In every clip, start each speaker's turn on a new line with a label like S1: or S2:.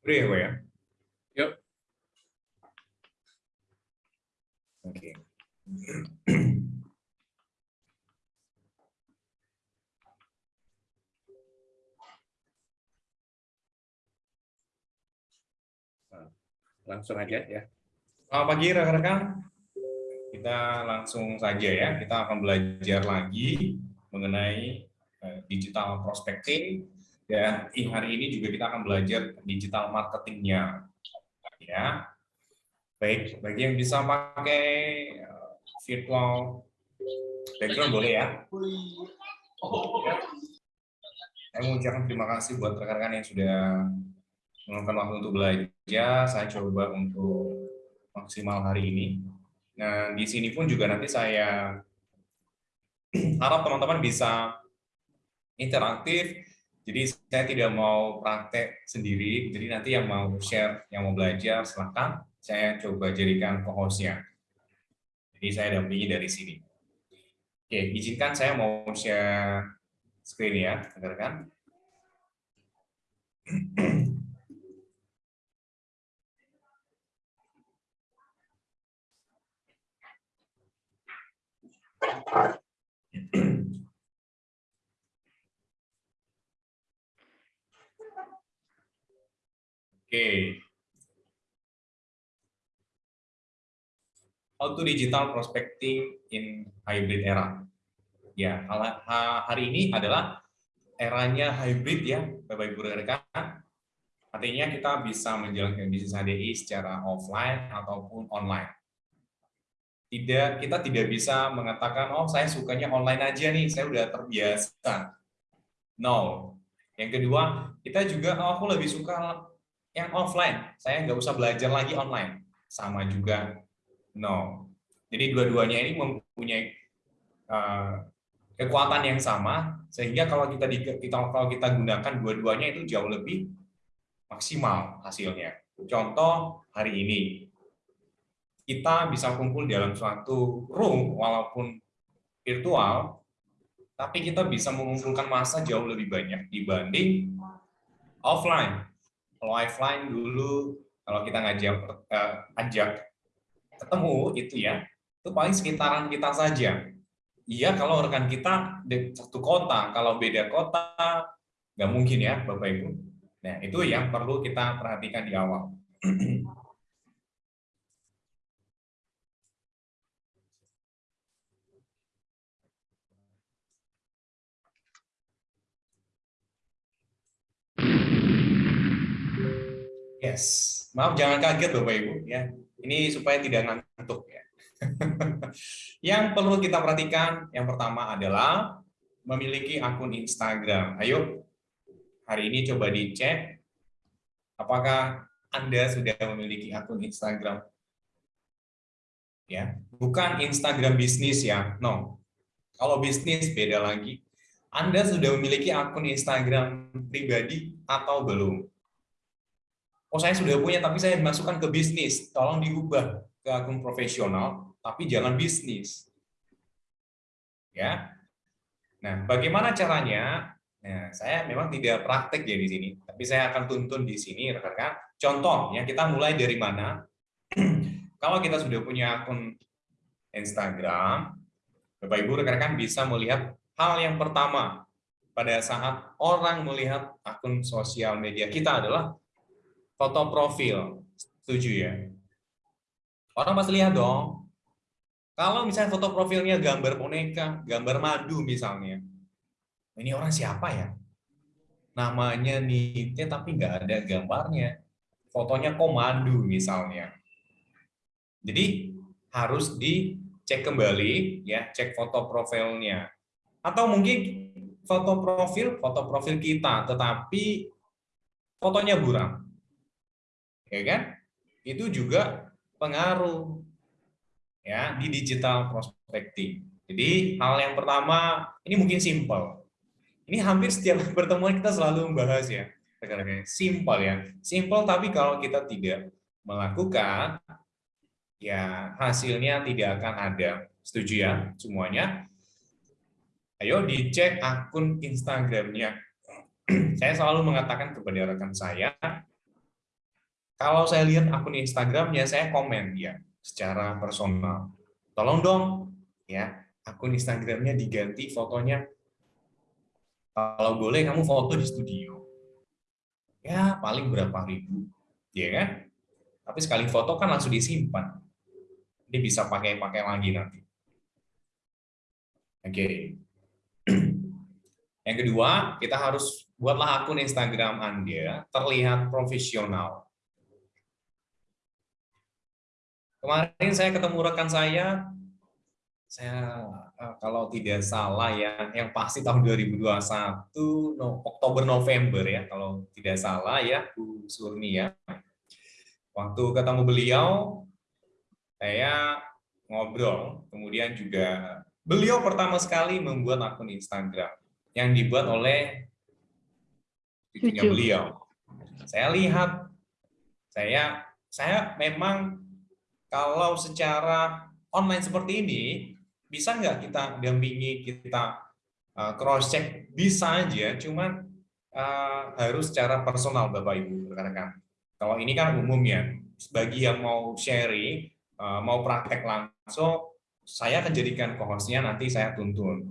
S1: Udah ya, Pak ya?
S2: Yuk.
S1: Oke.
S2: Langsung aja ya.
S1: Selamat pagi rekan-rekan. Kita langsung saja ya, kita akan belajar lagi mengenai eh, digital prospecting dan hari ini juga kita akan belajar digital marketingnya. Ya, baik bagi yang bisa pakai eh, virtual background boleh ya. Saya mengucapkan terima kasih buat rekan-rekan yang sudah meluangkan waktu untuk belajar. Saya coba untuk maksimal hari ini. Nah, di sini pun juga nanti saya harap teman-teman bisa interaktif. Jadi saya tidak mau praktek sendiri. Jadi nanti yang mau share, yang mau belajar, silahkan saya coba jadikan co-hostnya. Jadi saya dampingi dari sini. Oke, izinkan saya mau share screen ya, rekan-rekan. Oke. How to digital prospecting in hybrid era. Ya, hari ini adalah eranya hybrid ya, Bapak Ibu rekan. Artinya kita bisa menjalankan bisnis HDI secara offline ataupun online. Tidak, kita tidak bisa mengatakan, oh saya sukanya online aja nih, saya udah terbiasa. No. Yang kedua, kita juga, oh aku lebih suka yang offline, saya nggak usah belajar lagi online. Sama juga, no. Jadi dua-duanya ini mempunyai uh, kekuatan yang sama, sehingga kalau kita, kita kalau kita gunakan dua-duanya itu jauh lebih maksimal hasilnya. Contoh hari ini, kita bisa kumpul dalam suatu room walaupun virtual, tapi kita bisa mengumpulkan masa jauh lebih banyak dibanding offline. Kalau offline dulu, kalau kita ngajak uh, ajak ketemu itu ya, itu paling sekitaran kita saja. Iya, kalau rekan kita di satu kota, kalau beda kota, nggak mungkin ya, Bapak Ibu. Nah, itu yang perlu kita perhatikan di awal. Yes, maaf jangan kaget Bapak Ibu ya. Ini supaya tidak ngantuk ya. yang perlu kita perhatikan yang pertama adalah memiliki akun Instagram. Ayo hari ini coba dicek apakah Anda sudah memiliki akun Instagram. Ya, bukan Instagram bisnis ya. No. Kalau bisnis beda lagi. Anda sudah memiliki akun Instagram pribadi atau belum? Oh saya sudah punya tapi saya masukkan ke bisnis, tolong diubah ke akun profesional, tapi jangan bisnis. Ya. Nah, bagaimana caranya? Nah, saya memang tidak praktek ya di sini, tapi saya akan tuntun di sini, rekan-rekan. Contoh, ya kita mulai dari mana? Kalau kita sudah punya akun Instagram, Bapak Ibu rekan-rekan bisa melihat hal yang pertama pada saat orang melihat akun sosial media kita adalah foto profil. Setuju ya? Orang pasti lihat dong. Kalau misalnya foto profilnya gambar boneka, gambar madu misalnya. Ini orang siapa ya? Namanya Nite tapi nggak ada gambarnya. Fotonya komando misalnya. Jadi harus dicek kembali ya, cek foto profilnya. Atau mungkin foto profil, foto profil kita, tetapi fotonya buram ya kan? Itu juga pengaruh ya di digital prospecting. Jadi hal yang pertama ini mungkin simpel. Ini hampir setiap pertemuan kita selalu membahas ya. Simpel ya. Simpel tapi kalau kita tidak melakukan ya hasilnya tidak akan ada. Setuju ya semuanya? Ayo dicek akun Instagramnya. saya selalu mengatakan kepada rekan saya, Kalau saya lihat akun Instagramnya, saya komen dia secara personal. Tolong dong, ya akun Instagramnya diganti fotonya. Kalau boleh kamu foto di studio. Ya paling berapa ribu, ya kan? Tapi sekali foto kan langsung disimpan. Ini bisa pakai-pakai lagi nanti. Oke. Yang kedua, kita harus buatlah akun Instagram Anda terlihat profesional. Kemarin saya ketemu rekan saya, saya eh, kalau tidak salah ya, yang pasti tahun 2021 no, Oktober November ya, kalau tidak salah ya Bu Surni ya. Waktu ketemu beliau, saya ngobrol, kemudian juga beliau pertama sekali membuat akun Instagram yang dibuat oleh cucunya beliau. Saya lihat, saya saya memang kalau secara online seperti ini bisa nggak kita dampingi kita uh, cross check bisa aja, cuman uh, harus secara personal Bapak Ibu rekan-rekan. Kalau ini kan umumnya, bagi yang mau sharing, uh, mau praktek langsung, saya akan jadikan kohosnya nanti saya tuntun.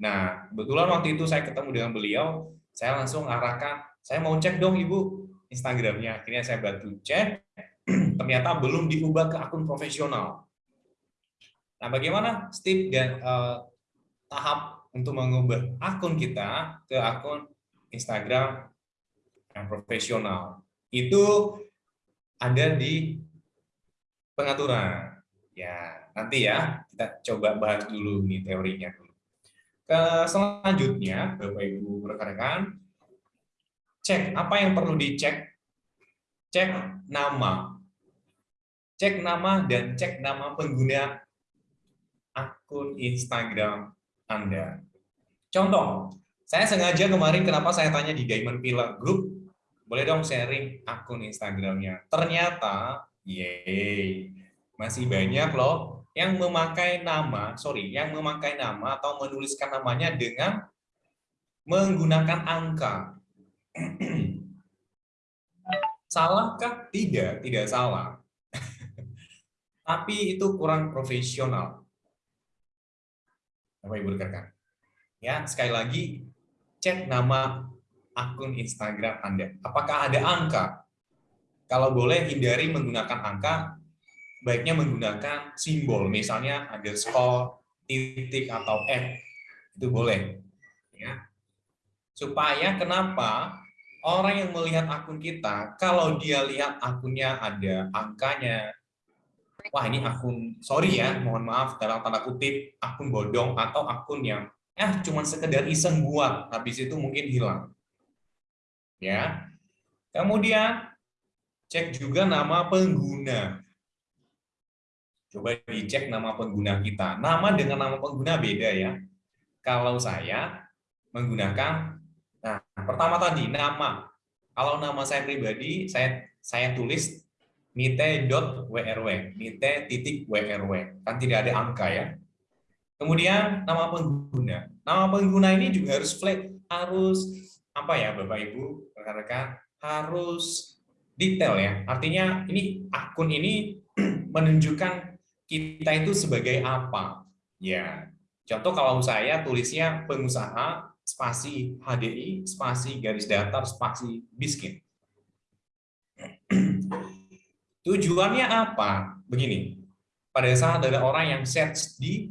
S1: Nah, kebetulan waktu itu saya ketemu dengan beliau, saya langsung arahkan, saya mau cek dong Ibu Instagramnya. Akhirnya saya bantu cek, ternyata belum diubah ke akun profesional. Nah, bagaimana step dan uh, tahap untuk mengubah akun kita ke akun Instagram yang profesional? Itu ada di pengaturan. Ya, nanti ya kita coba bahas dulu nih teorinya dulu. Ke selanjutnya, Bapak Ibu rekan-rekan, cek apa yang perlu dicek. Cek nama. Cek nama dan cek nama pengguna akun Instagram Anda. Contoh, saya sengaja kemarin kenapa saya tanya di Diamond Pillar Group, boleh dong sharing akun Instagramnya. Ternyata, yeay, masih banyak loh yang memakai nama, sorry, yang memakai nama atau menuliskan namanya dengan menggunakan angka. Salahkah? Tidak, tidak salah. Tapi itu kurang profesional. Bapak Ibu rekan. Ya, sekali lagi cek nama akun Instagram Anda. Apakah ada angka? Kalau boleh hindari menggunakan angka baiknya menggunakan simbol, misalnya underscore, titik, atau F. Itu boleh. ya Supaya kenapa orang yang melihat akun kita, kalau dia lihat akunnya ada angkanya, wah ini akun, sorry ya, mohon maaf dalam tanda kutip, akun bodong atau akun yang eh cuma sekedar iseng buat, habis itu mungkin hilang. Ya. Kemudian cek juga nama pengguna. Coba dicek nama pengguna kita. Nama dengan nama pengguna beda ya. Kalau saya menggunakan, nah pertama tadi nama. Kalau nama saya pribadi, saya saya tulis nite.wrw, nite titik wrw. Kan tidak ada angka ya. Kemudian nama pengguna. Nama pengguna ini juga harus flat, harus apa ya Bapak Ibu, rekan-rekan, harus detail ya. Artinya ini akun ini menunjukkan kita itu sebagai apa? Ya, contoh kalau saya tulisnya pengusaha spasi HDI spasi garis datar spasi miskin. Tujuannya apa? Begini, pada saat ada orang yang search di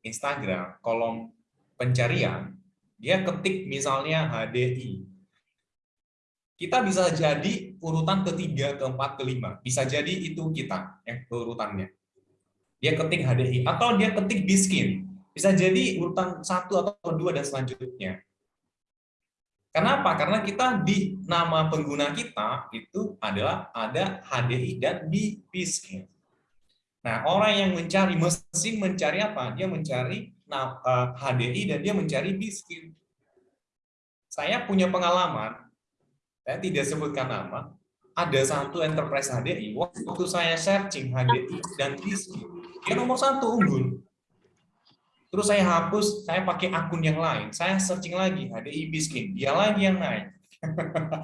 S1: Instagram, kolom pencarian, dia ketik misalnya HDI. Kita bisa jadi urutan ketiga, keempat, kelima. Bisa jadi itu kita yang urutannya dia ketik HDI atau dia ketik biskin bisa jadi urutan satu atau dua dan selanjutnya kenapa? Karena kita di nama pengguna kita itu adalah ada HDI dan biskin nah orang yang mencari mesin mencari apa? Dia mencari HDI eh, dan dia mencari biskin saya punya pengalaman saya tidak sebutkan nama ada satu enterprise HDI waktu saya searching HDI dan biskin dia nomor satu unggul. Terus saya hapus, saya pakai akun yang lain. Saya searching lagi, HDI Biskin. Dia lagi yang naik.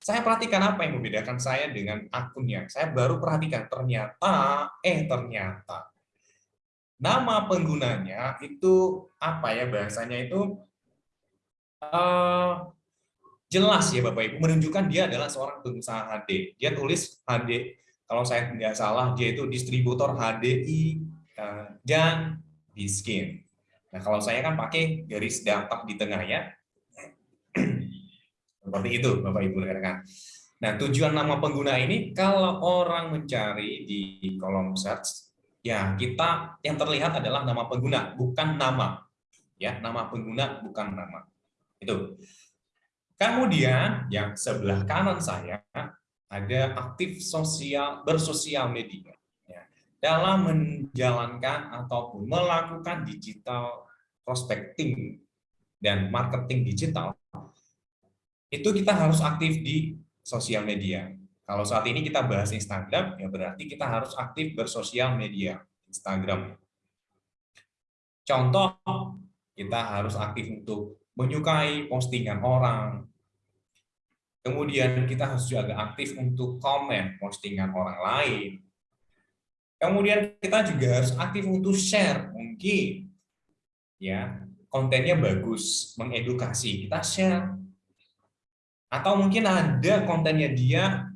S1: Saya perhatikan apa yang membedakan saya dengan akunnya. Saya baru perhatikan ternyata, eh ternyata nama penggunanya itu apa ya bahasanya itu uh, jelas ya Bapak Ibu menunjukkan dia adalah seorang pengusaha HD. Dia tulis HD kalau saya tidak salah dia itu distributor HDI eh, dan Biskin. Nah kalau saya kan pakai garis datar di tengah ya. Seperti itu Bapak Ibu rekan. Nah tujuan nama pengguna ini kalau orang mencari di kolom search ya kita yang terlihat adalah nama pengguna bukan nama ya nama pengguna bukan nama itu kemudian yang sebelah kanan saya ada aktif sosial bersosial media dalam menjalankan ataupun melakukan digital prospecting dan marketing digital itu kita harus aktif di sosial media. Kalau saat ini kita bahas Instagram, ya berarti kita harus aktif bersosial media Instagram. Contoh, kita harus aktif untuk menyukai postingan orang. Kemudian kita harus juga aktif untuk komen postingan orang lain. Kemudian kita juga harus aktif untuk share, mungkin ya kontennya bagus, mengedukasi, kita share atau mungkin ada kontennya dia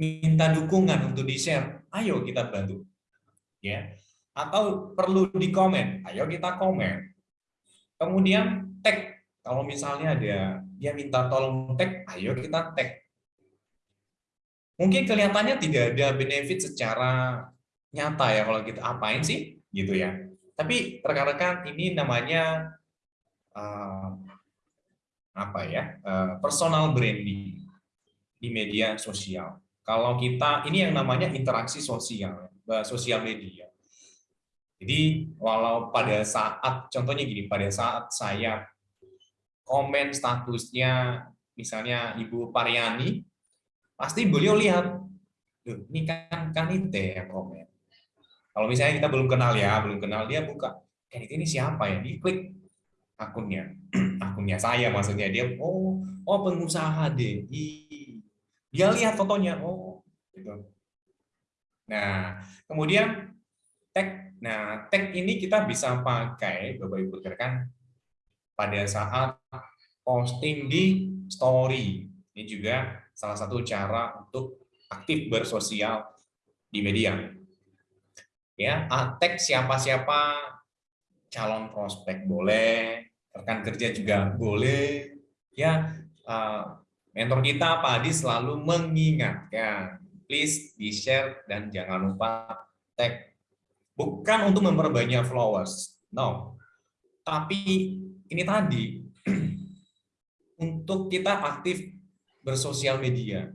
S1: minta dukungan untuk di-share, ayo kita bantu. Ya. Atau perlu di komen, ayo kita komen. Kemudian tag, kalau misalnya ada dia minta tolong tag, ayo kita tag. Mungkin kelihatannya tidak ada benefit secara nyata ya kalau kita apain sih gitu ya. Tapi rekan-rekan ini namanya uh, apa ya eh, personal branding di media sosial. Kalau kita ini yang namanya interaksi sosial, eh, sosial media. Jadi walau pada saat contohnya gini, pada saat saya komen statusnya misalnya Ibu Pariani, pasti beliau lihat, ini kan Kanite yang komen. Kalau misalnya kita belum kenal ya, belum kenal dia buka, Kanite ini siapa ya? Diklik akunnya. Akunnya saya maksudnya. Dia oh oh pengusaha deh dia lihat fotonya. Oh gitu. Nah kemudian tag. Nah tag ini kita bisa pakai bapak ibu rekan pada saat posting di story. Ini juga salah satu cara untuk aktif bersosial di media ya tag siapa-siapa calon prospek boleh rekan kerja juga boleh. Ya uh, mentor kita Pak Adi selalu mengingatkan please di share dan jangan lupa tag. Bukan untuk memperbanyak followers no. Tapi ini tadi untuk kita aktif bersosial media.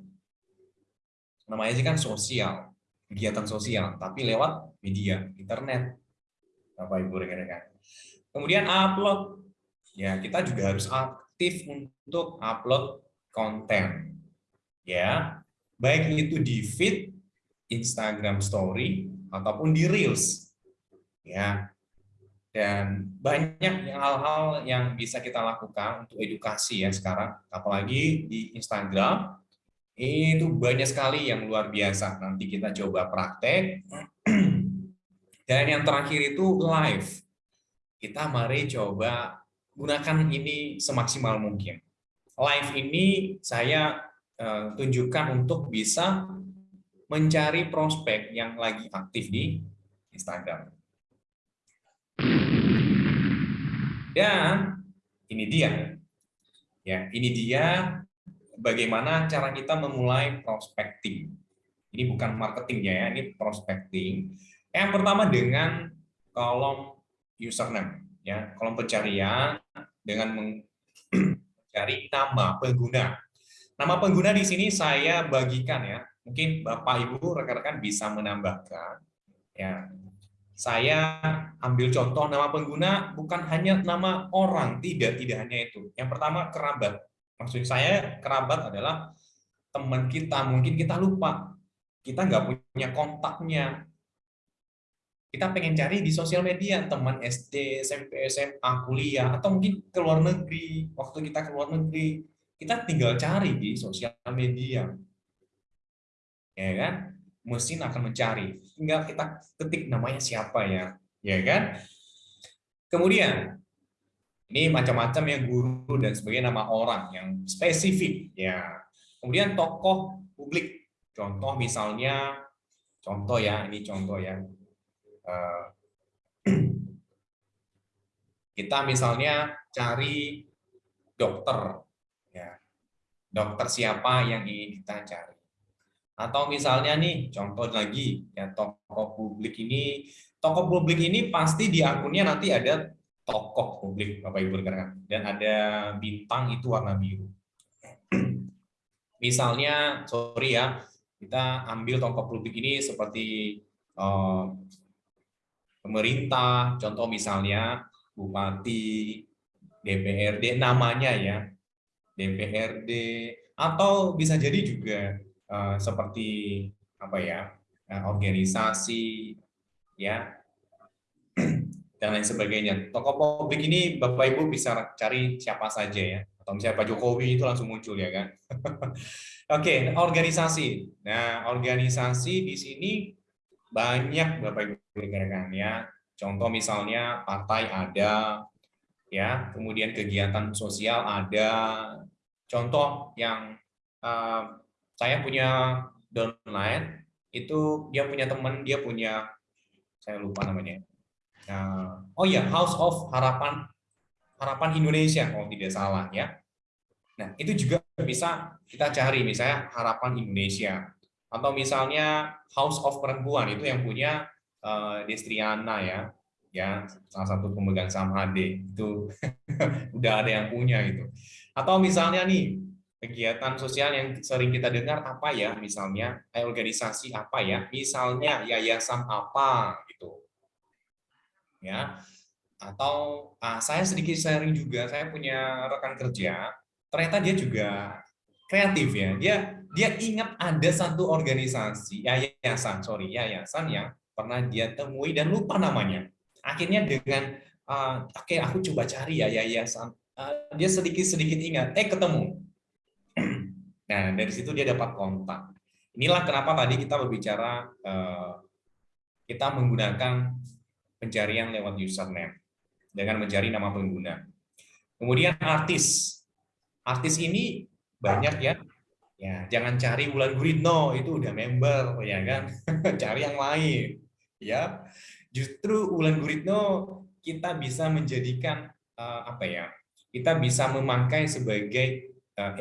S1: Namanya sih kan sosial kegiatan sosial tapi lewat media internet. Bapak Ibu rekan-rekan kemudian upload. Ya kita juga harus aktif untuk upload konten. Ya baik itu di feed Instagram Story ataupun di Reels. Ya dan banyak hal-hal yang bisa kita lakukan untuk edukasi ya sekarang. Apalagi di Instagram itu banyak sekali yang luar biasa nanti kita coba praktek dan yang terakhir itu live kita mari coba gunakan ini semaksimal mungkin. Live ini saya uh, tunjukkan untuk bisa mencari prospek yang lagi aktif di Instagram. Dan ini dia. Ya, ini dia bagaimana cara kita memulai prospecting. Ini bukan marketingnya ya, ini prospecting. Yang pertama dengan kolom username ya kolom pencarian dengan mencari nama pengguna. Nama pengguna di sini saya bagikan ya. Mungkin Bapak Ibu rekan-rekan bisa menambahkan ya. Saya ambil contoh nama pengguna bukan hanya nama orang, tidak tidak hanya itu. Yang pertama kerabat. Maksud saya kerabat adalah teman kita, mungkin kita lupa. Kita nggak punya kontaknya, kita pengen cari di sosial media teman SD, SMP, SMA, kuliah, atau mungkin ke luar negeri, waktu kita ke luar negeri, kita tinggal cari di sosial media. Ya kan? Mesin akan mencari. Tinggal kita ketik namanya siapa ya. Ya kan? Kemudian ini macam-macam yang guru dan sebagai nama orang yang spesifik ya. Kemudian tokoh publik. Contoh misalnya contoh ya, ini contoh ya. Eh, kita misalnya cari dokter ya dokter siapa yang ingin kita cari atau misalnya nih contoh lagi ya tokoh publik ini tokoh publik ini pasti di akunnya nanti ada tokoh publik Bapak Ibu rekan dan ada bintang itu warna biru. Misalnya sorry ya kita ambil tokoh publik ini seperti uh, pemerintah contoh misalnya bupati DPRD namanya ya DPRD atau bisa jadi juga uh, seperti apa ya uh, organisasi ya dan lain sebagainya. Tokoh publik ini Bapak Ibu bisa cari siapa saja ya. Atau misalnya Pak Jokowi itu langsung muncul ya kan. Oke, okay, organisasi. Nah, organisasi di sini banyak Bapak Ibu rekan ya. Contoh misalnya partai ada, ya kemudian kegiatan sosial ada contoh yang uh, saya punya downline itu dia punya teman dia punya saya lupa namanya uh, oh ya House of Harapan Harapan Indonesia kalau tidak salah ya. Nah itu juga bisa kita cari misalnya Harapan Indonesia. Atau misalnya House of Perempuan itu yang punya uh, Destriana ya ya salah satu pemegang saham HD itu udah ada yang punya itu. Atau misalnya nih kegiatan sosial yang sering kita dengar apa ya misalnya eh, organisasi apa ya misalnya yayasan apa gitu ya. Atau ah, saya sedikit sharing juga saya punya rekan kerja ternyata dia juga kreatif ya. Dia dia ingat ada satu organisasi yayasan sorry yayasan yang pernah dia temui dan lupa namanya. Akhirnya dengan uh, oke okay, aku coba cari ya yayasan. Uh, dia sedikit sedikit ingat eh ketemu. Nah dari situ dia dapat kontak. Inilah kenapa tadi kita berbicara uh, kita menggunakan pencarian lewat username dengan mencari nama pengguna. Kemudian artis. Artis ini banyak ya. Ya jangan cari Wulan Guritno itu udah member ya kan? Cari yang lain. Ya. Justru Wulan Guritno kita bisa menjadikan uh, apa ya? Kita bisa memakai sebagai uh,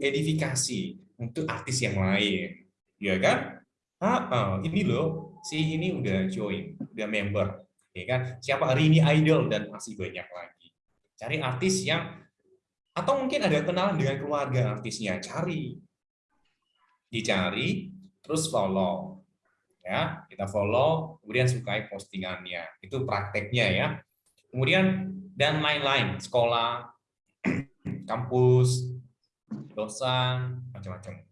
S1: edifikasi untuk artis yang lain, ya kan? Ah, ini loh, si ini udah join, udah member, ya kan? Siapa? Hari ini idol dan masih banyak lagi. Cari artis yang atau mungkin ada kenalan dengan keluarga artisnya, cari, dicari, terus follow ya. Kita follow kemudian sukai postingannya. Itu prakteknya ya. Kemudian dan lain-lain. Sekolah kampus dosen macam-macam.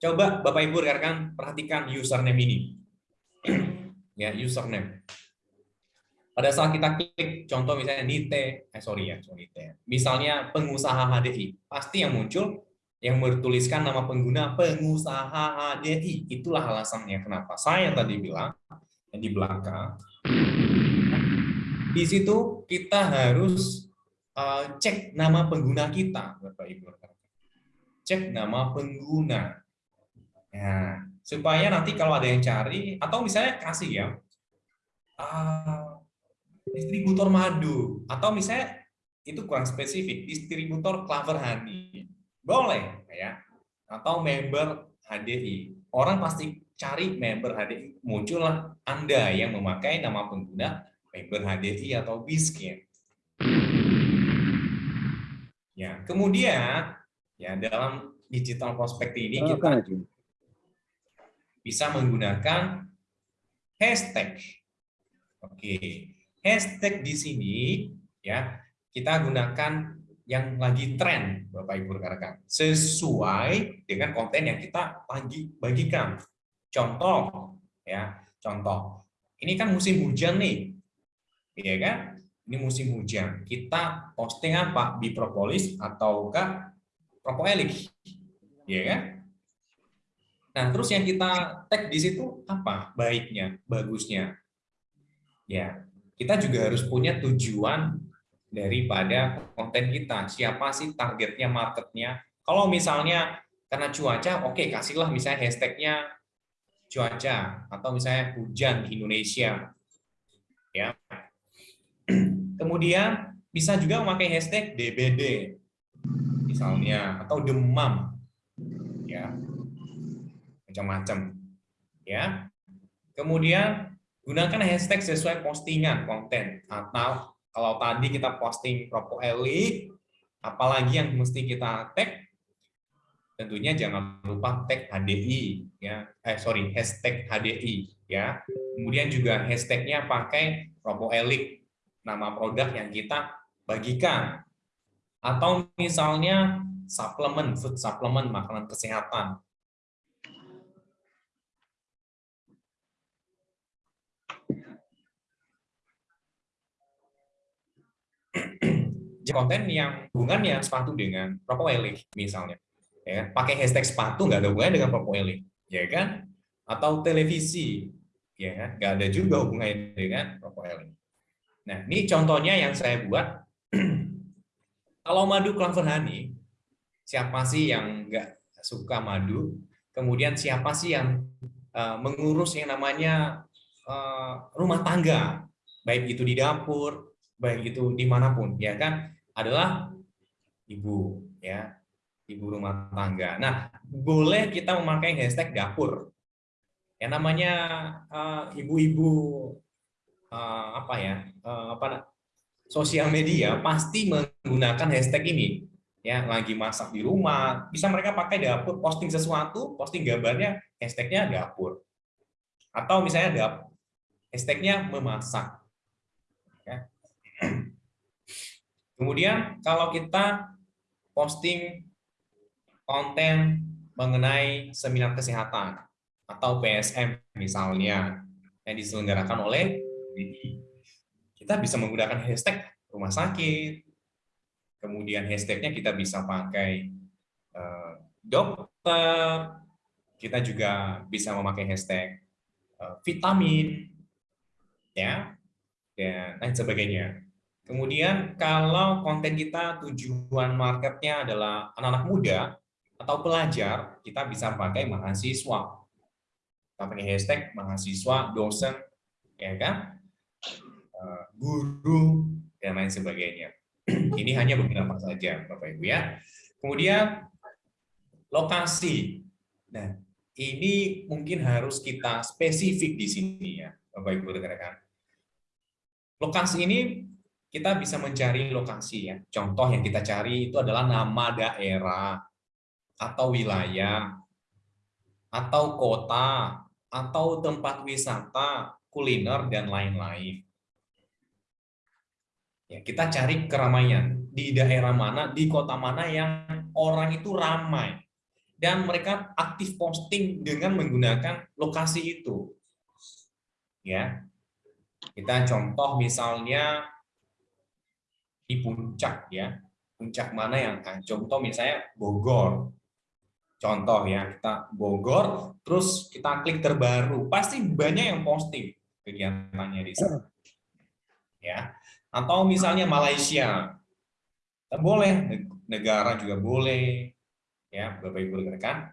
S1: Coba bapak ibu rekan perhatikan username ini ya username pada saat kita klik contoh misalnya nite eh sorry ya sorry nite misalnya pengusaha HDI pasti yang muncul yang bertuliskan nama pengguna pengusaha HDI. Itulah alasannya kenapa saya tadi bilang di belakang. Di situ kita harus uh, cek nama pengguna kita, Bapak Ibu. Cek nama pengguna. Ya, supaya nanti kalau ada yang cari atau misalnya kasih ya uh, distributor madu atau misalnya itu kurang spesifik distributor clover honey boleh ya. Atau member HDI. Orang pasti cari member HDI. Muncullah Anda yang memakai nama pengguna member HDI atau Biskin. Ya, kemudian ya dalam digital prospect ini kita bisa menggunakan hashtag. Oke, hashtag di sini ya kita gunakan yang lagi tren, Bapak Ibu rekan-rekan, sesuai dengan konten yang kita bagi bagikan. Contoh, ya, contoh. Ini kan musim hujan nih, ya kan? Ini musim hujan. Kita posting apa? Bipropolis ataukah propoelik, ya kan? Nah, terus yang kita tag di situ apa? Baiknya, bagusnya. Ya, kita juga harus punya tujuan daripada konten kita. Siapa sih targetnya, marketnya? Kalau misalnya karena cuaca, oke okay, kasihlah misalnya hashtagnya cuaca atau misalnya hujan di Indonesia. Ya. Kemudian bisa juga memakai hashtag DBD misalnya atau demam ya macam-macam ya. Kemudian gunakan hashtag sesuai postingan konten atau kalau tadi kita posting propo elik apalagi yang mesti kita tag tentunya jangan lupa tag HDI ya. Eh sorry hashtag HDI ya. Kemudian juga hashtagnya pakai propo elik nama produk yang kita bagikan. Atau misalnya suplemen food suplemen makanan kesehatan konten yang hubungannya sepatu dengan propoelik misalnya ya pakai hashtag sepatu nggak ada hubungannya dengan propoelik ya kan? Atau televisi ya kan? Nggak ada juga hubungannya dengan propoelik nah ini contohnya yang saya buat. Kalau madu clover honey siapa sih yang nggak suka madu? Kemudian siapa sih yang uh, mengurus yang namanya uh, rumah tangga? Baik itu di dapur baik itu di mana pun ya kan adalah ibu ya ibu rumah tangga. Nah boleh kita memakai hashtag dapur. Yang namanya eh, ibu-ibu uh, uh, apa ya uh, apa sosial media pasti menggunakan hashtag ini ya lagi masak di rumah bisa mereka pakai dapur posting sesuatu posting gambarnya hashtagnya dapur atau misalnya dapur hashtagnya memasak ya. Kemudian kalau kita posting konten mengenai seminar kesehatan atau PSM misalnya yang diselenggarakan oleh kita bisa menggunakan hashtag rumah sakit, kemudian hashtagnya kita bisa pakai uh, dokter, kita juga bisa memakai hashtag uh, vitamin, ya, dan lain sebagainya. Kemudian kalau konten kita tujuan marketnya adalah anak-anak muda atau pelajar, kita bisa pakai mahasiswa. Kita pakai hashtag mahasiswa, dosen, ya kan, eh, guru, dan lain sebagainya. Ini hanya beberapa saja, Bapak Ibu ya. Kemudian lokasi. Nah, ini mungkin harus kita spesifik di sini ya, Bapak Ibu rekan-rekan. Lokasi ini kita bisa mencari lokasi ya. Contoh yang kita cari itu adalah nama daerah atau wilayah atau kota atau tempat wisata, kuliner dan lain-lain. Ya, kita cari keramaian di daerah mana, di kota mana yang orang itu ramai dan mereka aktif posting dengan menggunakan lokasi itu. Ya. Kita contoh misalnya di puncak ya. Puncak mana yang kan? Contoh misalnya Bogor. Contoh ya, kita Bogor, terus kita klik terbaru, pasti banyak yang posting kegiatannya di sana. Ya. Atau misalnya Malaysia. Boleh, negara juga boleh. Ya, Bapak Ibu rekan.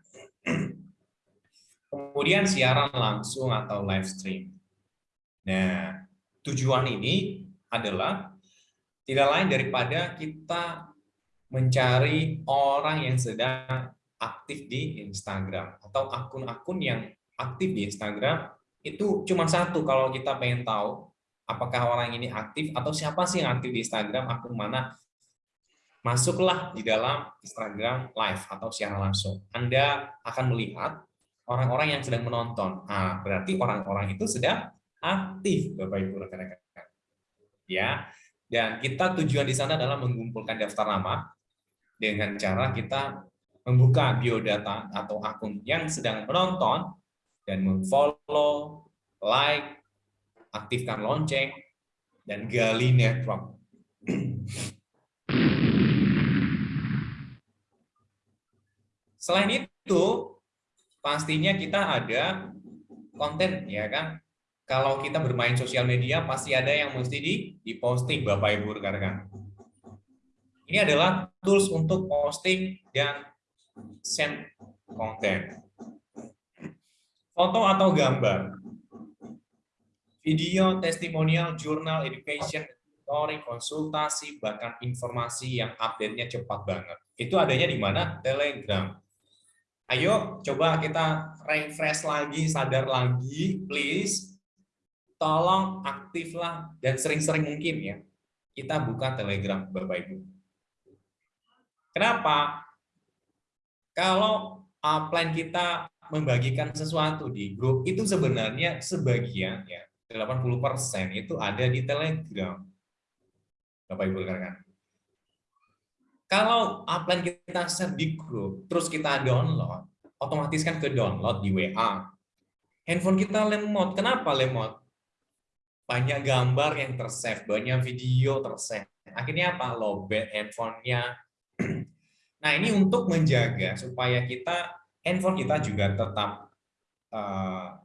S1: Kemudian siaran langsung atau live stream. Nah, tujuan ini adalah tidak lain daripada kita mencari orang yang sedang aktif di Instagram atau akun-akun yang aktif di Instagram itu cuma satu kalau kita pengen tahu apakah orang ini aktif atau siapa sih yang aktif di Instagram akun mana. Masuklah di dalam Instagram live atau siaran langsung. Anda akan melihat orang-orang yang sedang menonton. Nah, berarti orang-orang itu sedang aktif Bapak Ibu rekan-rekan. Ya dan kita tujuan di sana adalah mengumpulkan daftar nama dengan cara kita membuka biodata atau akun yang sedang menonton dan memfollow, like, aktifkan lonceng, dan gali network. Selain itu, pastinya kita ada konten, ya kan? Kalau kita bermain sosial media, pasti ada yang mesti di, diposting, Bapak Ibu rekan-rekan. Ini adalah tools untuk posting dan send konten. Foto atau gambar. Video, testimonial, jurnal, education, story, konsultasi, bahkan informasi yang update-nya cepat banget. Itu adanya di mana? Telegram. Ayo coba kita refresh lagi, sadar lagi, please. Tolong aktiflah dan sering-sering mungkin ya. Kita buka Telegram, Bapak Ibu. Kenapa? Kalau plan kita membagikan sesuatu di grup itu sebenarnya sebagian ya 80% itu ada di Telegram. Bapak Ibu rekan. Kalau plan kita share di grup, terus kita download, otomatis kan ke download di WA. Handphone kita lemot. Kenapa lemot? Banyak gambar yang tersave, banyak video tersave. Akhirnya apa? Lobet handphonenya Nah, ini untuk menjaga supaya kita handphone kita juga tetap uh,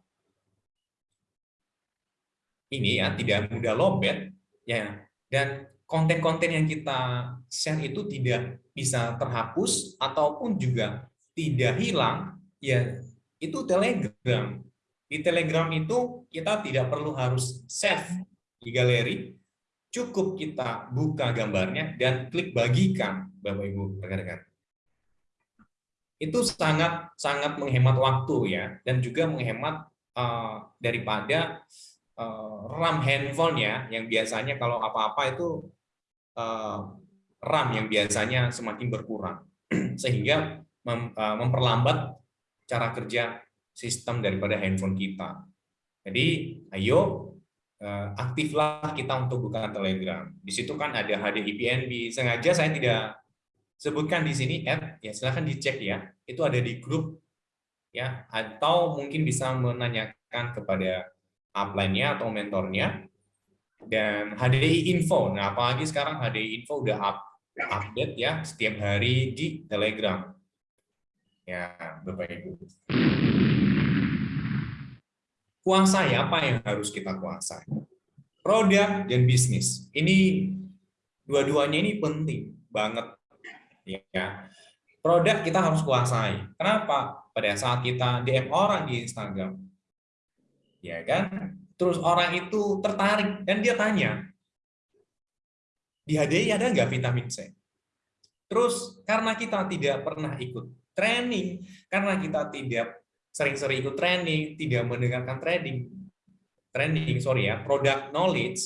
S1: ini ya tidak mudah lobet ya dan konten-konten yang kita share itu tidak bisa terhapus ataupun juga tidak hilang ya itu Telegram. Di Telegram itu kita tidak perlu harus save di galeri, cukup kita buka gambarnya dan klik bagikan Bapak Ibu rekan-rekan. Itu sangat sangat menghemat waktu ya dan juga menghemat uh, daripada uh, RAM handphone ya yang biasanya kalau apa-apa itu uh, RAM yang biasanya semakin berkurang sehingga mem, memperlambat cara kerja sistem daripada handphone kita. Jadi ayo aktiflah kita untuk buka Telegram. Di situ kan ada HDI PNB. Sengaja saya tidak sebutkan di sini app ya silahkan dicek ya itu ada di grup ya atau mungkin bisa menanyakan kepada upline-nya atau mentornya dan HDI info nah apalagi sekarang HDI info udah up, update ya setiap hari di Telegram ya Bapak Ibu. Kuasai apa yang harus kita kuasai? Produk dan bisnis. Ini dua-duanya ini penting banget ya. Produk kita harus kuasai. Kenapa? Pada saat kita DM orang di Instagram ya kan? Terus orang itu tertarik dan dia tanya di HDI ada nggak vitamin C? Terus karena kita tidak pernah ikut training karena kita tidak sering-sering ikut training tidak mendengarkan training training sorry ya product knowledge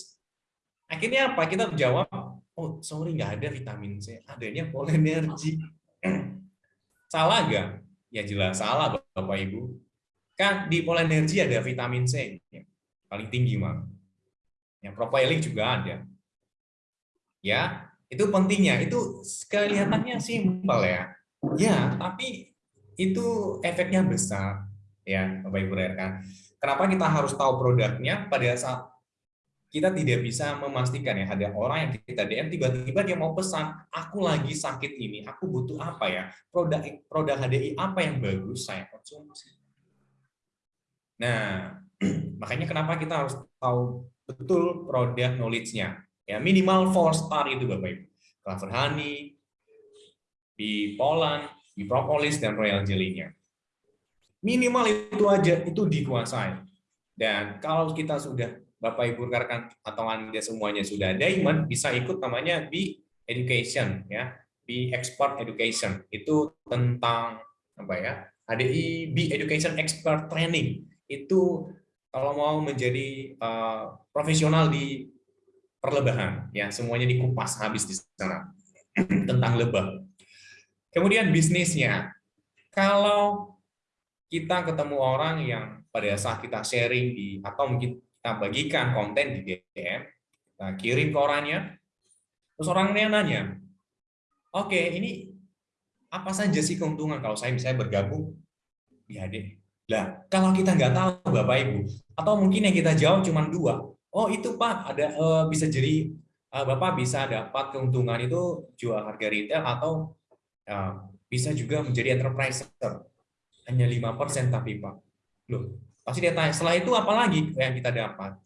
S1: akhirnya apa kita menjawab oh sorry nggak ada vitamin C, adanya polenergi. salah nggak? Ya jelas salah Bapak Ibu. Kan di polenergi ada vitamin C, ya, paling tinggi mah. Ya, propiling juga ada. Ya, itu pentingnya. Itu kelihatannya simpel ya. Ya, tapi itu efeknya besar ya Bapak Ibu rekan. Kenapa kita harus tahu produknya? Pada saat kita tidak bisa memastikan ya ada orang yang kita DM tiba-tiba dia mau pesan aku lagi sakit ini aku butuh apa ya? Produk produk HDI apa yang bagus saya konsumsi? Nah makanya kenapa kita harus tahu betul produk knowledge-nya? Ya minimal four star itu bapak ibu. Clover honey di Poland di propolis dan royal jelly-nya minimal itu aja itu dikuasai dan kalau kita sudah Bapak Ibu rekan atau Anda semuanya sudah diamond bisa ikut namanya B Education ya. B Expert Education. Itu tentang apa ya? HDI B Education Expert Training. Itu kalau mau menjadi uh, profesional di perlebahan ya, semuanya dikupas habis di sana tentang lebah. Kemudian bisnisnya. Kalau kita ketemu orang yang pada saat kita sharing di atau mungkin kita bagikan konten di DM, kita kirim ke orangnya, terus orangnya nanya, oke okay, ini apa saja sih keuntungan kalau saya misalnya bergabung di HD? Lah, kalau kita nggak tahu Bapak Ibu, atau mungkin yang kita jawab cuma dua, oh itu Pak, ada uh, bisa jadi uh, Bapak bisa dapat keuntungan itu jual harga retail atau bisa juga menjadi enterprise hanya lima persen tapi Pak. Loh, pasti dia tanya, setelah itu apa lagi yang kita dapat?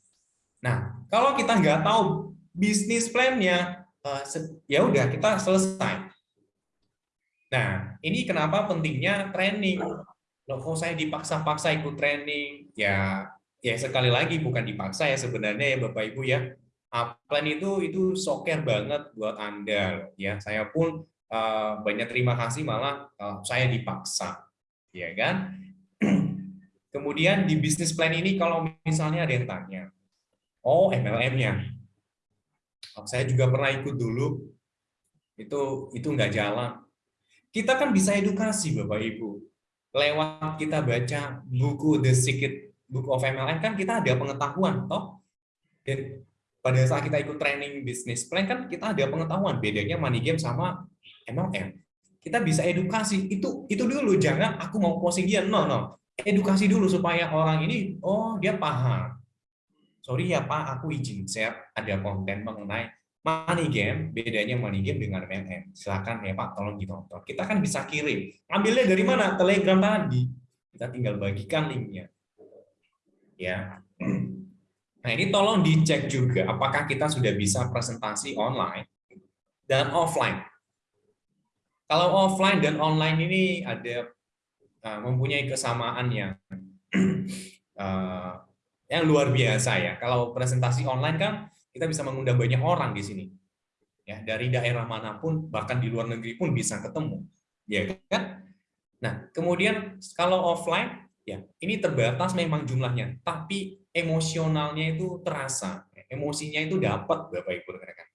S1: Nah, kalau kita nggak tahu bisnis plan-nya, eh, ya udah kita selesai. Nah, ini kenapa pentingnya training. Loh, kok saya dipaksa-paksa ikut training? Ya, ya sekali lagi bukan dipaksa ya sebenarnya ya Bapak Ibu ya. Plan itu itu soker banget buat Anda ya. Saya pun uh, banyak terima kasih malah uh, saya dipaksa. Ya kan? Kemudian di bisnis plan ini kalau misalnya ada yang tanya, oh MLM-nya. Oh, saya juga pernah ikut dulu. Itu itu nggak jalan. Kita kan bisa edukasi Bapak Ibu. Lewat kita baca buku The Secret Book of MLM kan kita ada pengetahuan toh. Dan pada saat kita ikut training bisnis plan kan kita ada pengetahuan bedanya money game sama MLM. Kita bisa edukasi itu itu dulu jangan aku mau posting dia no no edukasi dulu supaya orang ini oh dia paham sorry ya Pak, aku izin share ada konten mengenai money game, bedanya money game dengan MLM. Silakan ya Pak, tolong ditonton. Kita kan bisa kirim. Ambilnya dari mana? Telegram tadi. Kita tinggal bagikan linknya. Ya. Nah, ini tolong dicek juga apakah kita sudah bisa presentasi online dan offline. Kalau offline dan online ini ada uh, mempunyai kesamaan yang uh, yang luar biasa ya. Kalau presentasi online kan kita bisa mengundang banyak orang di sini. Ya, dari daerah mana pun bahkan di luar negeri pun bisa ketemu. Ya kan? Nah, kemudian kalau offline ya, ini terbatas memang jumlahnya, tapi emosionalnya itu terasa. Emosinya itu dapat Bapak Ibu rekan.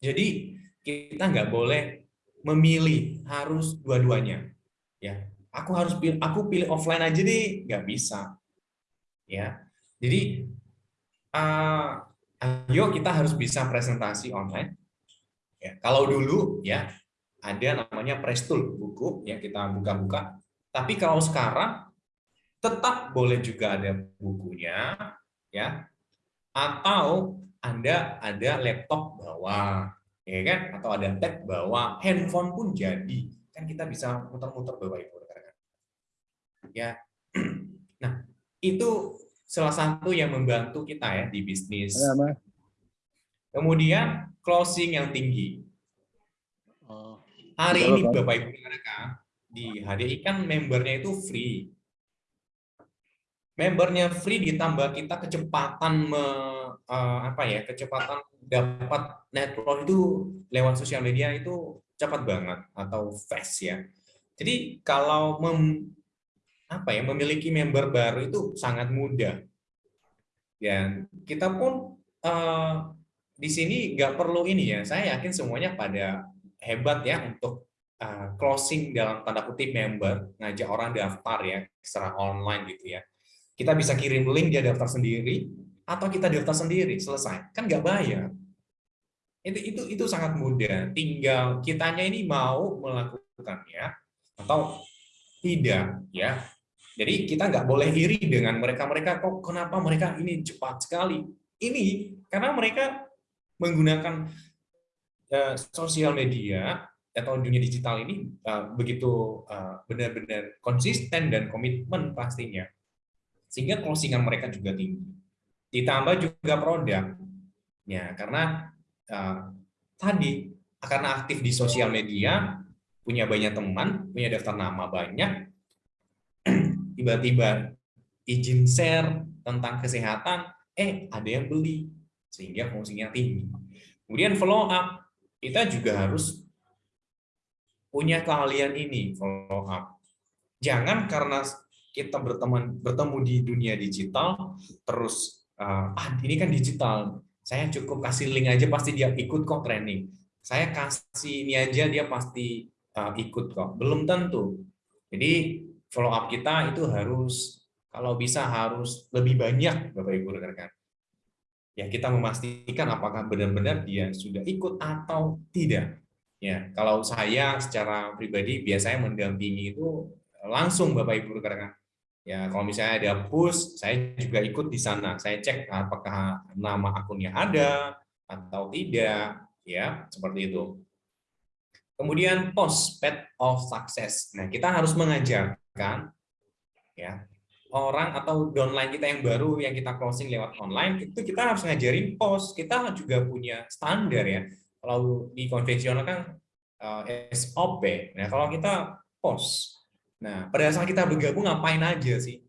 S1: Jadi kita nggak boleh memilih harus dua-duanya. Ya, aku harus pilih aku pilih offline aja deh, nggak bisa. Ya, jadi, uh, ayo kita harus bisa presentasi online. Ya, kalau dulu ya ada namanya Prestool buku ya kita buka-buka. Tapi kalau sekarang tetap boleh juga ada bukunya ya atau Anda ada laptop bawa ya kan atau ada tab bawa handphone pun jadi kan kita bisa muter-muter Bapak Ibu ya nah itu salah satu yang membantu kita ya di bisnis. Ya, Kemudian closing yang tinggi. Oh. Hari ini Bapak Ibu mereka di HDI kan membernya itu free. Membernya free ditambah kita kecepatan me, uh, apa ya kecepatan dapat network itu lewat sosial media itu cepat banget atau fast ya. Jadi kalau mem, apa ya memiliki member baru itu sangat mudah. Ya, kita pun uh, di sini nggak perlu ini ya. Saya yakin semuanya pada hebat ya untuk uh, closing dalam tanda kutip member, ngajak orang daftar ya secara online gitu ya. Kita bisa kirim link dia daftar sendiri atau kita daftar sendiri selesai. Kan nggak bayar. Itu itu itu sangat mudah. Tinggal kitanya ini mau melakukannya atau tidak ya jadi kita nggak boleh iri dengan mereka-mereka kok kenapa mereka ini cepat sekali. Ini karena mereka menggunakan uh, sosial media atau dunia digital ini uh, begitu eh, benar-benar uh, konsisten dan komitmen pastinya. Sehingga closingan mereka juga tinggi. Ditambah juga produk. Ya, karena uh, tadi karena aktif di sosial media, punya banyak teman, punya daftar nama banyak, tiba-tiba izin share tentang kesehatan, eh ada yang beli, sehingga fungsinya tinggi. Kemudian follow up, kita juga harus punya keahlian ini, follow up. Jangan karena kita berteman bertemu di dunia digital, terus uh, ah ini kan digital, saya cukup kasih link aja pasti dia ikut kok training. Saya kasih ini aja dia pasti uh, ikut kok. Belum tentu. Jadi follow up kita itu harus kalau bisa harus lebih banyak Bapak Ibu rekan-rekan. Ya, kita memastikan apakah benar-benar dia sudah ikut atau tidak. Ya, kalau saya secara pribadi biasanya mendampingi itu langsung Bapak Ibu rekan-rekan. Ya, kalau misalnya ada push, saya juga ikut di sana. Saya cek apakah nama akunnya ada atau tidak, ya, seperti itu. Kemudian post path of success. Nah, kita harus mengajarkan ya orang atau downline kita yang baru yang kita closing lewat online itu kita harus ngajarin post. Kita juga punya standar ya. Kalau di konvensional kan uh, eh, SOP. Nah, kalau kita post. Nah, pada saat kita bergabung ngapain aja sih?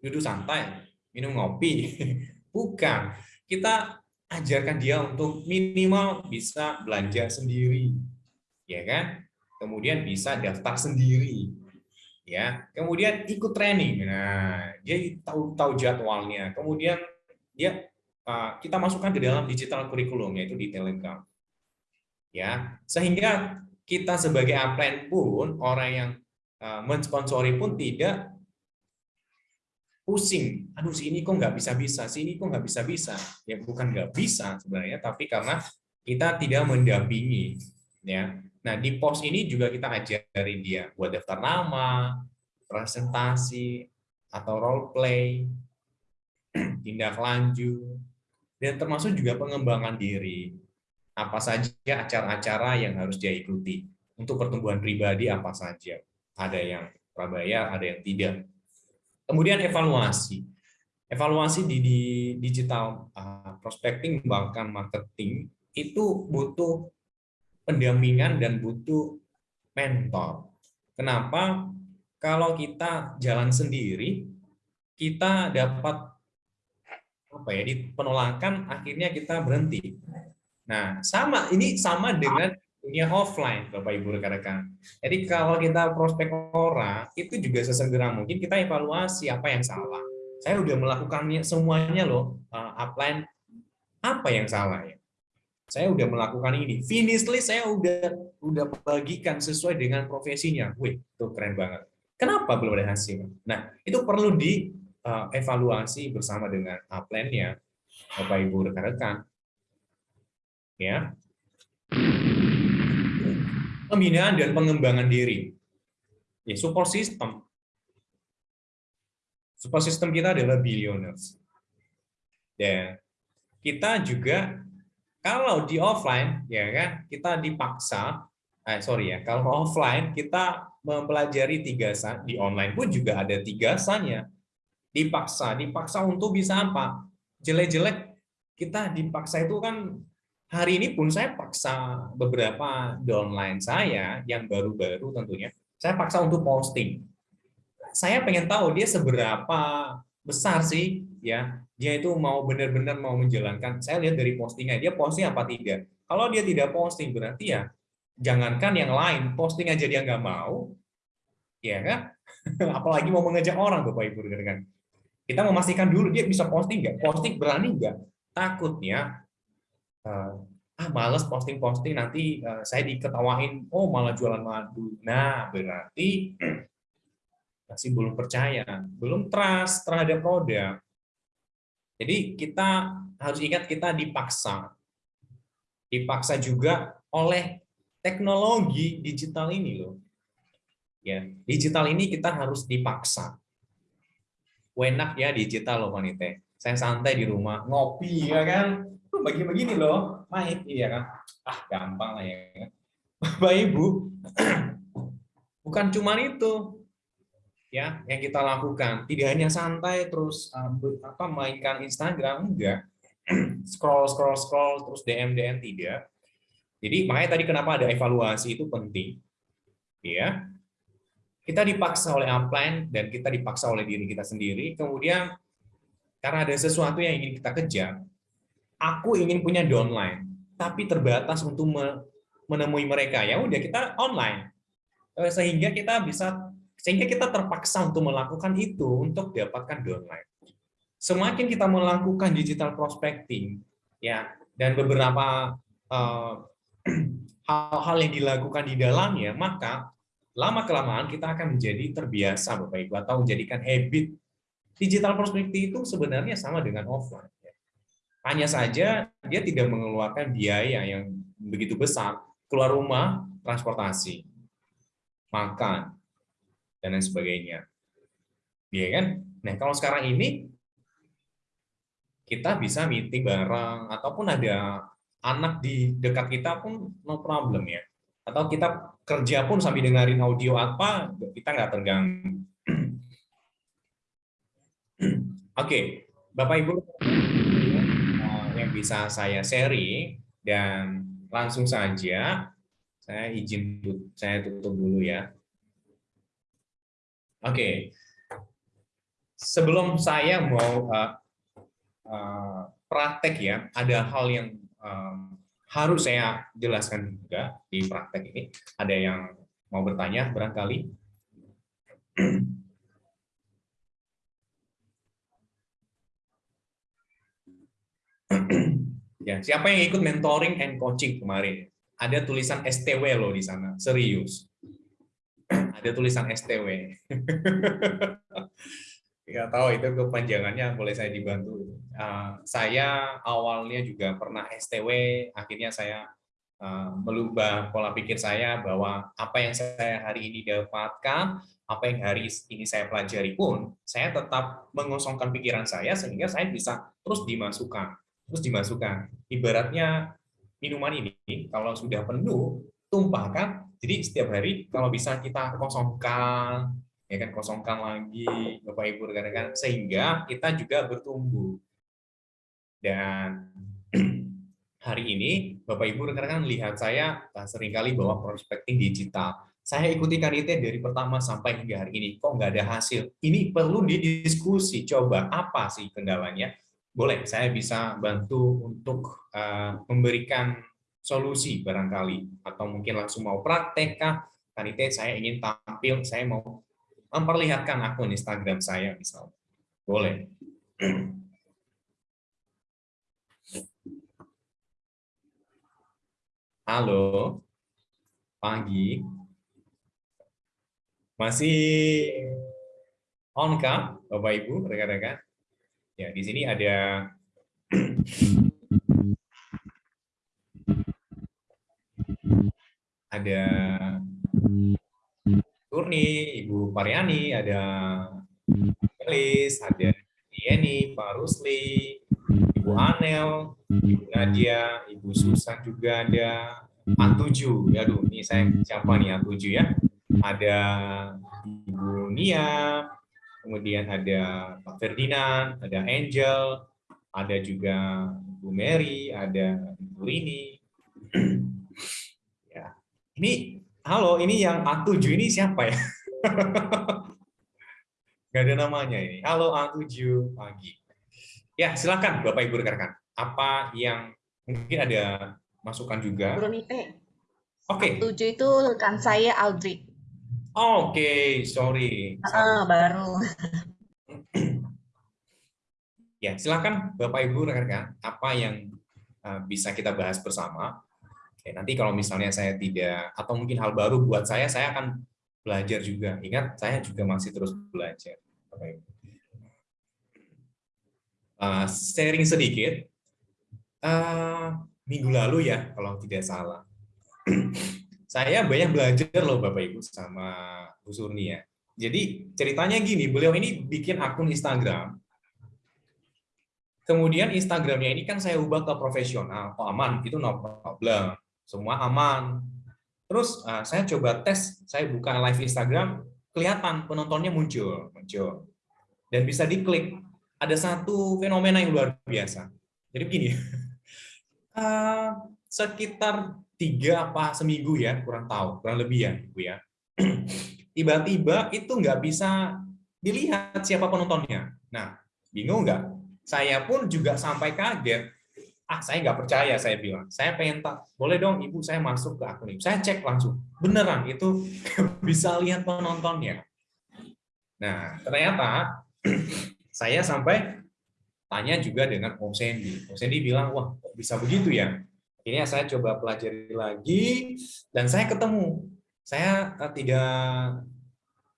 S1: Duduk santai, minum ngopi. Bukan. Kita ajarkan dia untuk minimal bisa belanja sendiri ya kan? Kemudian bisa daftar sendiri, ya. Kemudian ikut training. Nah, dia tahu tahu jadwalnya. Kemudian dia uh, kita masukkan ke dalam digital kurikulum yaitu di Telegram. Ya, sehingga kita sebagai upline pun orang yang mensponsori pun tidak pusing. Aduh, si ini kok nggak bisa-bisa, si ini kok nggak bisa-bisa. Ya bukan nggak bisa sebenarnya, tapi karena kita tidak mendampingi. Ya, Nah, di pos ini juga kita ajarin dia buat daftar nama, presentasi, atau role play, tindak lanjut, dan termasuk juga pengembangan diri. Apa saja acara-acara yang harus dia ikuti. Untuk pertumbuhan pribadi apa saja. Ada yang prabayar, ada yang tidak. Kemudian evaluasi. Evaluasi di, di digital uh, prospecting bahkan marketing itu butuh pendampingan dan butuh mentor. Kenapa? Kalau kita jalan sendiri, kita dapat apa ya di penolakan akhirnya kita berhenti. Nah, sama ini sama dengan dunia offline, Bapak Ibu rekan-rekan. Jadi kalau kita prospek orang, itu juga sesegera mungkin kita evaluasi apa yang salah. Saya udah melakukannya semuanya loh, uh, upline apa yang salah ya? saya udah melakukan ini. Finish list saya udah udah bagikan sesuai dengan profesinya. Wih, itu keren banget. Kenapa belum ada hasil? Nah, itu perlu dievaluasi bersama dengan upline-nya, Bapak Ibu rekan-rekan. Ya. Pembinaan dan pengembangan diri. Ya, support system. Support system kita adalah billionaires. Dan kita juga kalau di offline, ya kan, kita dipaksa, eh, sorry ya, kalau offline kita mempelajari tiga san, di online pun juga ada tiga sannya. Dipaksa, dipaksa untuk bisa apa? Jelek-jelek, kita dipaksa itu kan hari ini pun saya paksa beberapa downline saya yang baru-baru tentunya, saya paksa untuk posting. Saya pengen tahu dia seberapa besar sih ya. Dia itu mau benar-benar mau menjalankan. Saya lihat dari postingnya dia posting apa tidak? Kalau dia tidak posting berarti ya jangankan yang lain posting aja dia nggak mau ya kan? Apalagi mau mengajak orang bapak ibu kan kita memastikan dulu dia bisa posting nggak? Posting berani nggak? Takutnya ah males posting-posting nanti uh, saya diketawain oh malah jualan madu nah berarti masih belum percaya belum trust terhadap produk jadi kita harus ingat kita dipaksa. Dipaksa juga oleh teknologi digital ini loh. Ya, digital ini kita harus dipaksa. Enak ya digital loh wanita. Saya santai di rumah, ngopi ya kan. Bagi begini loh, main iya kan. Ah, gampang lah ya kan. Bapak Ibu, bukan cuma itu ya yang kita lakukan. Tidak hanya santai terus uh, apa mainkan Instagram enggak. Scroll scroll scroll terus DM DM tidak. Jadi makanya tadi kenapa ada evaluasi itu penting ya. Kita dipaksa oleh upline dan kita dipaksa oleh diri kita sendiri. Kemudian karena ada sesuatu yang ingin kita kejar aku ingin punya downline tapi terbatas untuk menemui mereka ya udah kita online eh, sehingga kita bisa sehingga kita terpaksa untuk melakukan itu untuk dapatkan downline. Semakin kita melakukan digital prospecting, ya, dan beberapa eh, hal-hal uh, yang dilakukan di dalamnya, maka lama kelamaan kita akan menjadi terbiasa, Bapak Ibu, atau menjadikan habit. Digital prospecting itu sebenarnya sama dengan offline. Ya. Hanya saja dia tidak mengeluarkan biaya yang begitu besar, keluar rumah, transportasi, makan, dan lain sebagainya. Iya kan? Nah, kalau sekarang ini kita bisa meeting bareng ataupun ada anak di dekat kita pun no problem ya. atau kita kerja pun sambil dengerin audio apa, kita nggak terganggu. Oke, Bapak Ibu bisa saya sharing dan langsung saja saya izin saya tutup dulu ya. Oke, sebelum saya mau uh, uh, praktek ya, ada hal yang um, harus saya jelaskan juga di praktek ini. Ada yang mau bertanya barangkali? ya, siapa yang ikut mentoring and coaching kemarin? Ada tulisan STW loh di sana, serius. Ada tulisan STW. Ya tahu itu kepanjangannya boleh saya dibantu. Uh, saya awalnya juga pernah STW, akhirnya saya uh, melubah pola pikir saya bahwa apa yang saya hari ini dapatkan, apa yang hari ini saya pelajari pun, saya tetap mengosongkan pikiran saya sehingga saya bisa terus dimasukkan, terus dimasukkan. Ibaratnya minuman ini kalau sudah penuh, tumpahkan. Jadi setiap hari kalau bisa kita kosongkan, ya kan kosongkan lagi Bapak Ibu rekan-rekan sehingga kita juga bertumbuh. Dan hari ini Bapak Ibu rekan-rekan lihat saya sering kali bawa prospecting digital. Saya ikuti kanite dari pertama sampai hingga hari ini. Kok nggak ada hasil? Ini perlu didiskusi. Coba apa sih kendalanya? Boleh, saya bisa bantu untuk uh, memberikan solusi barangkali. Atau mungkin langsung mau praktek kah? Kanite saya ingin tampil, saya mau memperlihatkan akun Instagram saya misalnya. Boleh. Halo. Pagi. Masih on kah Bapak Ibu, rekan-rekan? Ya, di sini ada ada Turni, Ibu Pariani, ada Elis, ada Yeni, Pak Rusli, Ibu Anel, Ibu Nadia, Ibu Susan juga ada, A7, ya aduh, ini saya siapa nih A7 ya? Ada Ibu Nia, kemudian ada Pak Ferdinand, ada Angel, ada juga Ibu Mary, ada Ibu Rini. ya, ini halo ini yang A7 ini siapa ya? Gak ada namanya ini. Halo A7 pagi. Ya, silakan Bapak Ibu rekan-rekan. Apa yang mungkin ada masukan juga?
S3: Brunite.
S1: Oke.
S3: Okay. A7 itu rekan saya Aldri.
S1: Oke, okay, sorry.
S3: Ah, baru.
S1: ya, silakan Bapak Ibu rekan-rekan, apa yang uh, bisa kita bahas bersama Oke, nanti kalau misalnya saya tidak atau mungkin hal baru buat saya, saya akan belajar juga. Ingat, saya juga masih terus belajar. Uh, sharing sedikit. Uh, minggu lalu ya, kalau tidak salah. saya banyak belajar loh Bapak Ibu sama Bu Surni ya. Jadi ceritanya gini, beliau ini bikin akun Instagram. Kemudian Instagramnya ini kan saya ubah ke profesional. Oh aman, itu no problem semua aman. Terus uh, saya coba tes, saya buka live Instagram, kelihatan penontonnya muncul, muncul, dan bisa diklik. Ada satu fenomena yang luar biasa. Jadi begini, uh, sekitar tiga apa seminggu ya, kurang tahu, kurang lebih ya, ibu ya. Tiba-tiba itu nggak bisa dilihat siapa penontonnya. Nah, bingung nggak? Saya pun juga sampai kaget. Ah saya nggak percaya saya bilang. Saya pengen tak boleh dong ibu saya masuk ke akun ibu saya cek langsung. Beneran itu bisa lihat penontonnya. Nah ternyata saya sampai tanya juga dengan Om Sandy. Om Sandy bilang wah bisa begitu ya ini saya coba pelajari lagi dan saya ketemu. Saya eh, tidak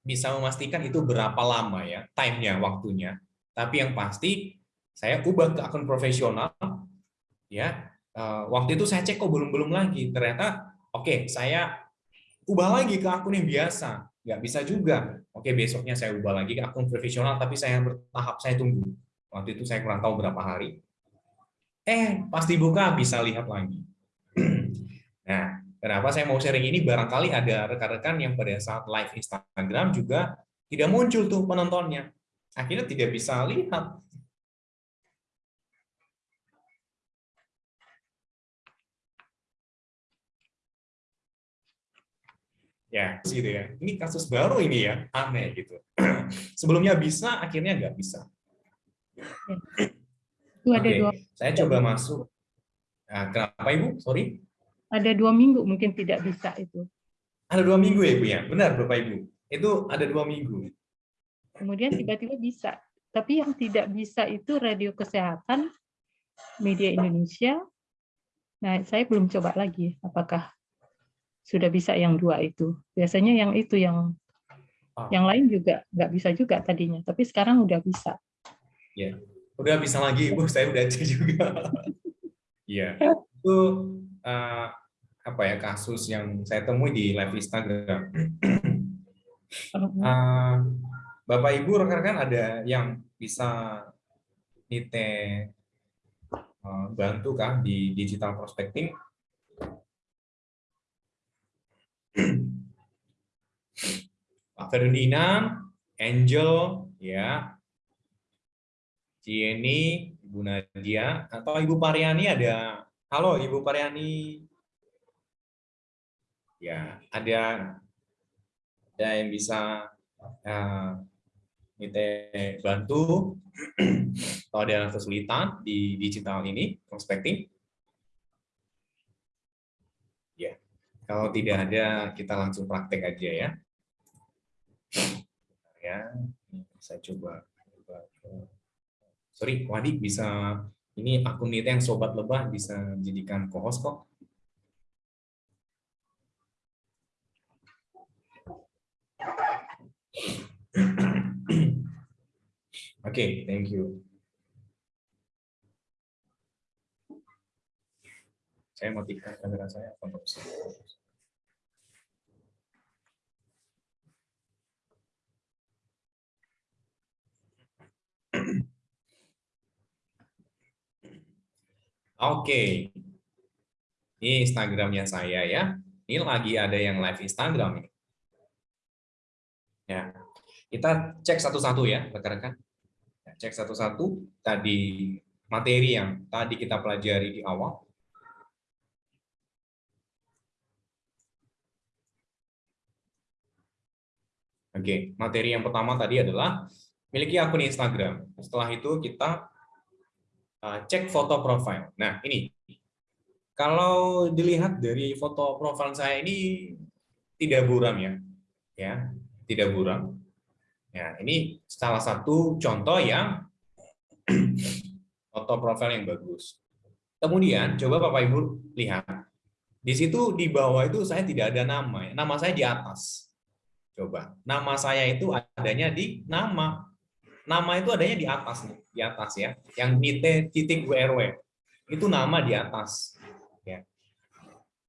S1: bisa memastikan itu berapa lama ya time-nya waktunya. Tapi yang pasti saya ubah ke akun profesional ya. Uh, waktu itu saya cek kok belum belum lagi. Ternyata oke okay, saya ubah lagi ke akun yang biasa. Nggak bisa juga. Oke okay, besoknya saya ubah lagi ke akun profesional tapi saya bertahap saya tunggu. Waktu itu saya kurang tahu berapa hari eh pasti buka bisa lihat lagi nah Kenapa saya mau sharing ini? Barangkali ada rekan-rekan yang pada saat live Instagram juga tidak muncul tuh penontonnya. Akhirnya tidak bisa lihat. Ya, gitu ya. Ini kasus baru ini ya, aneh gitu. Sebelumnya bisa, akhirnya nggak bisa.
S4: Itu ada
S1: Oke,
S4: dua,
S1: saya coba masuk. Nah, kenapa Ibu? Sorry.
S4: ada dua minggu mungkin tidak bisa itu.
S1: Ada dua minggu ya, Bu ya? Benar, Bapak Ibu. Itu ada dua minggu.
S4: Kemudian tiba-tiba bisa. Tapi yang tidak bisa itu radio kesehatan, media Indonesia. Nah, saya belum coba lagi apakah sudah bisa yang dua itu. Biasanya yang itu yang
S1: Ah.
S4: yang lain juga nggak bisa juga tadinya, tapi sekarang udah bisa.
S1: Ya, udah bisa lagi, Ibu. Saya udah cek juga. Iya, itu eh, apa ya kasus yang saya temui di live Instagram. Eh, Bapak Ibu rekan-rekan ada yang bisa nite eh, bantu kah di digital prospecting? Pak Ferdinand, Angel, ya, Cieni, Ibu Nadia, atau Ibu Pariani ada. Halo Ibu Pariani. Ya, ada ada yang bisa uh, kita bantu kalau ada kesulitan di digital ini prospecting. Ya, kalau tidak ada kita langsung praktek aja ya. Ya, saya coba. Sorry, Wadi bisa ini akun itu yang sobat lebah bisa jadikan co-host kok. Oke, thank you. Saya matikan kamera saya apa nggak bisa? Oke. Ini Instagramnya saya ya. Ini lagi ada yang live Instagram ini. Ya. Kita cek satu-satu ya, rekan-rekan. Ya, Cek satu-satu tadi materi yang tadi kita pelajari di awal. Oke, materi yang pertama tadi adalah miliki akun Instagram. Setelah itu kita cek foto profile. Nah, ini kalau dilihat dari foto profil saya ini tidak buram ya. Ya, tidak buram. Ya, ini salah satu contoh yang foto profil yang bagus. Kemudian coba Bapak Ibu lihat. Di situ di bawah itu saya tidak ada nama ya. Nama saya di atas. Coba. Nama saya itu adanya di nama. Nama itu adanya di atas nih, di atas ya. Yang nite titik WRW. Itu nama di atas. Ya.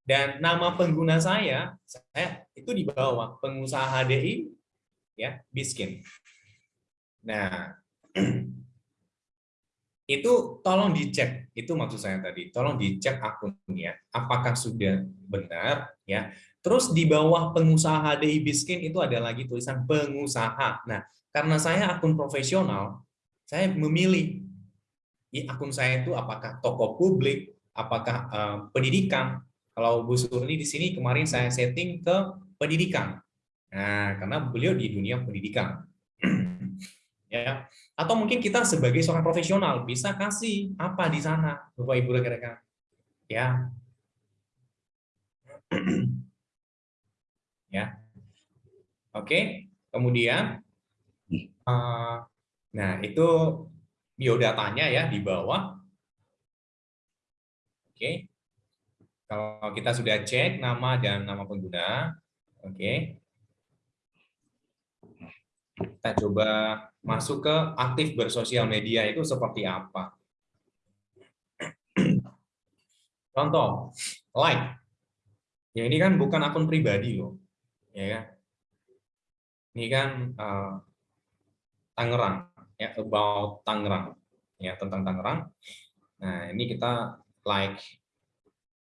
S1: Dan nama pengguna saya, saya itu di bawah pengusaha HDI ya, Biskin. Nah, itu tolong dicek itu maksud saya tadi tolong dicek akunnya apakah sudah benar ya terus di bawah pengusaha HDI Biskin itu ada lagi tulisan pengusaha nah karena saya akun profesional saya memilih akun saya itu apakah toko publik apakah eh, pendidikan? Kalau Bu Surni di sini kemarin saya setting ke pendidikan. Nah karena beliau di dunia pendidikan. Ya. Atau mungkin kita sebagai seorang profesional bisa kasih apa di sana Bapak Ibu rekan-rekan. Ya. Ya. Oke. Kemudian nah itu biodatanya ya di bawah oke kalau kita sudah cek nama dan nama pengguna oke kita coba masuk ke aktif bersosial media itu seperti apa. Contoh, like. Ya ini kan bukan akun pribadi loh. Ya kan? Ini kan uh, Tangerang ya about Tangerang ya tentang Tangerang. Nah, ini kita like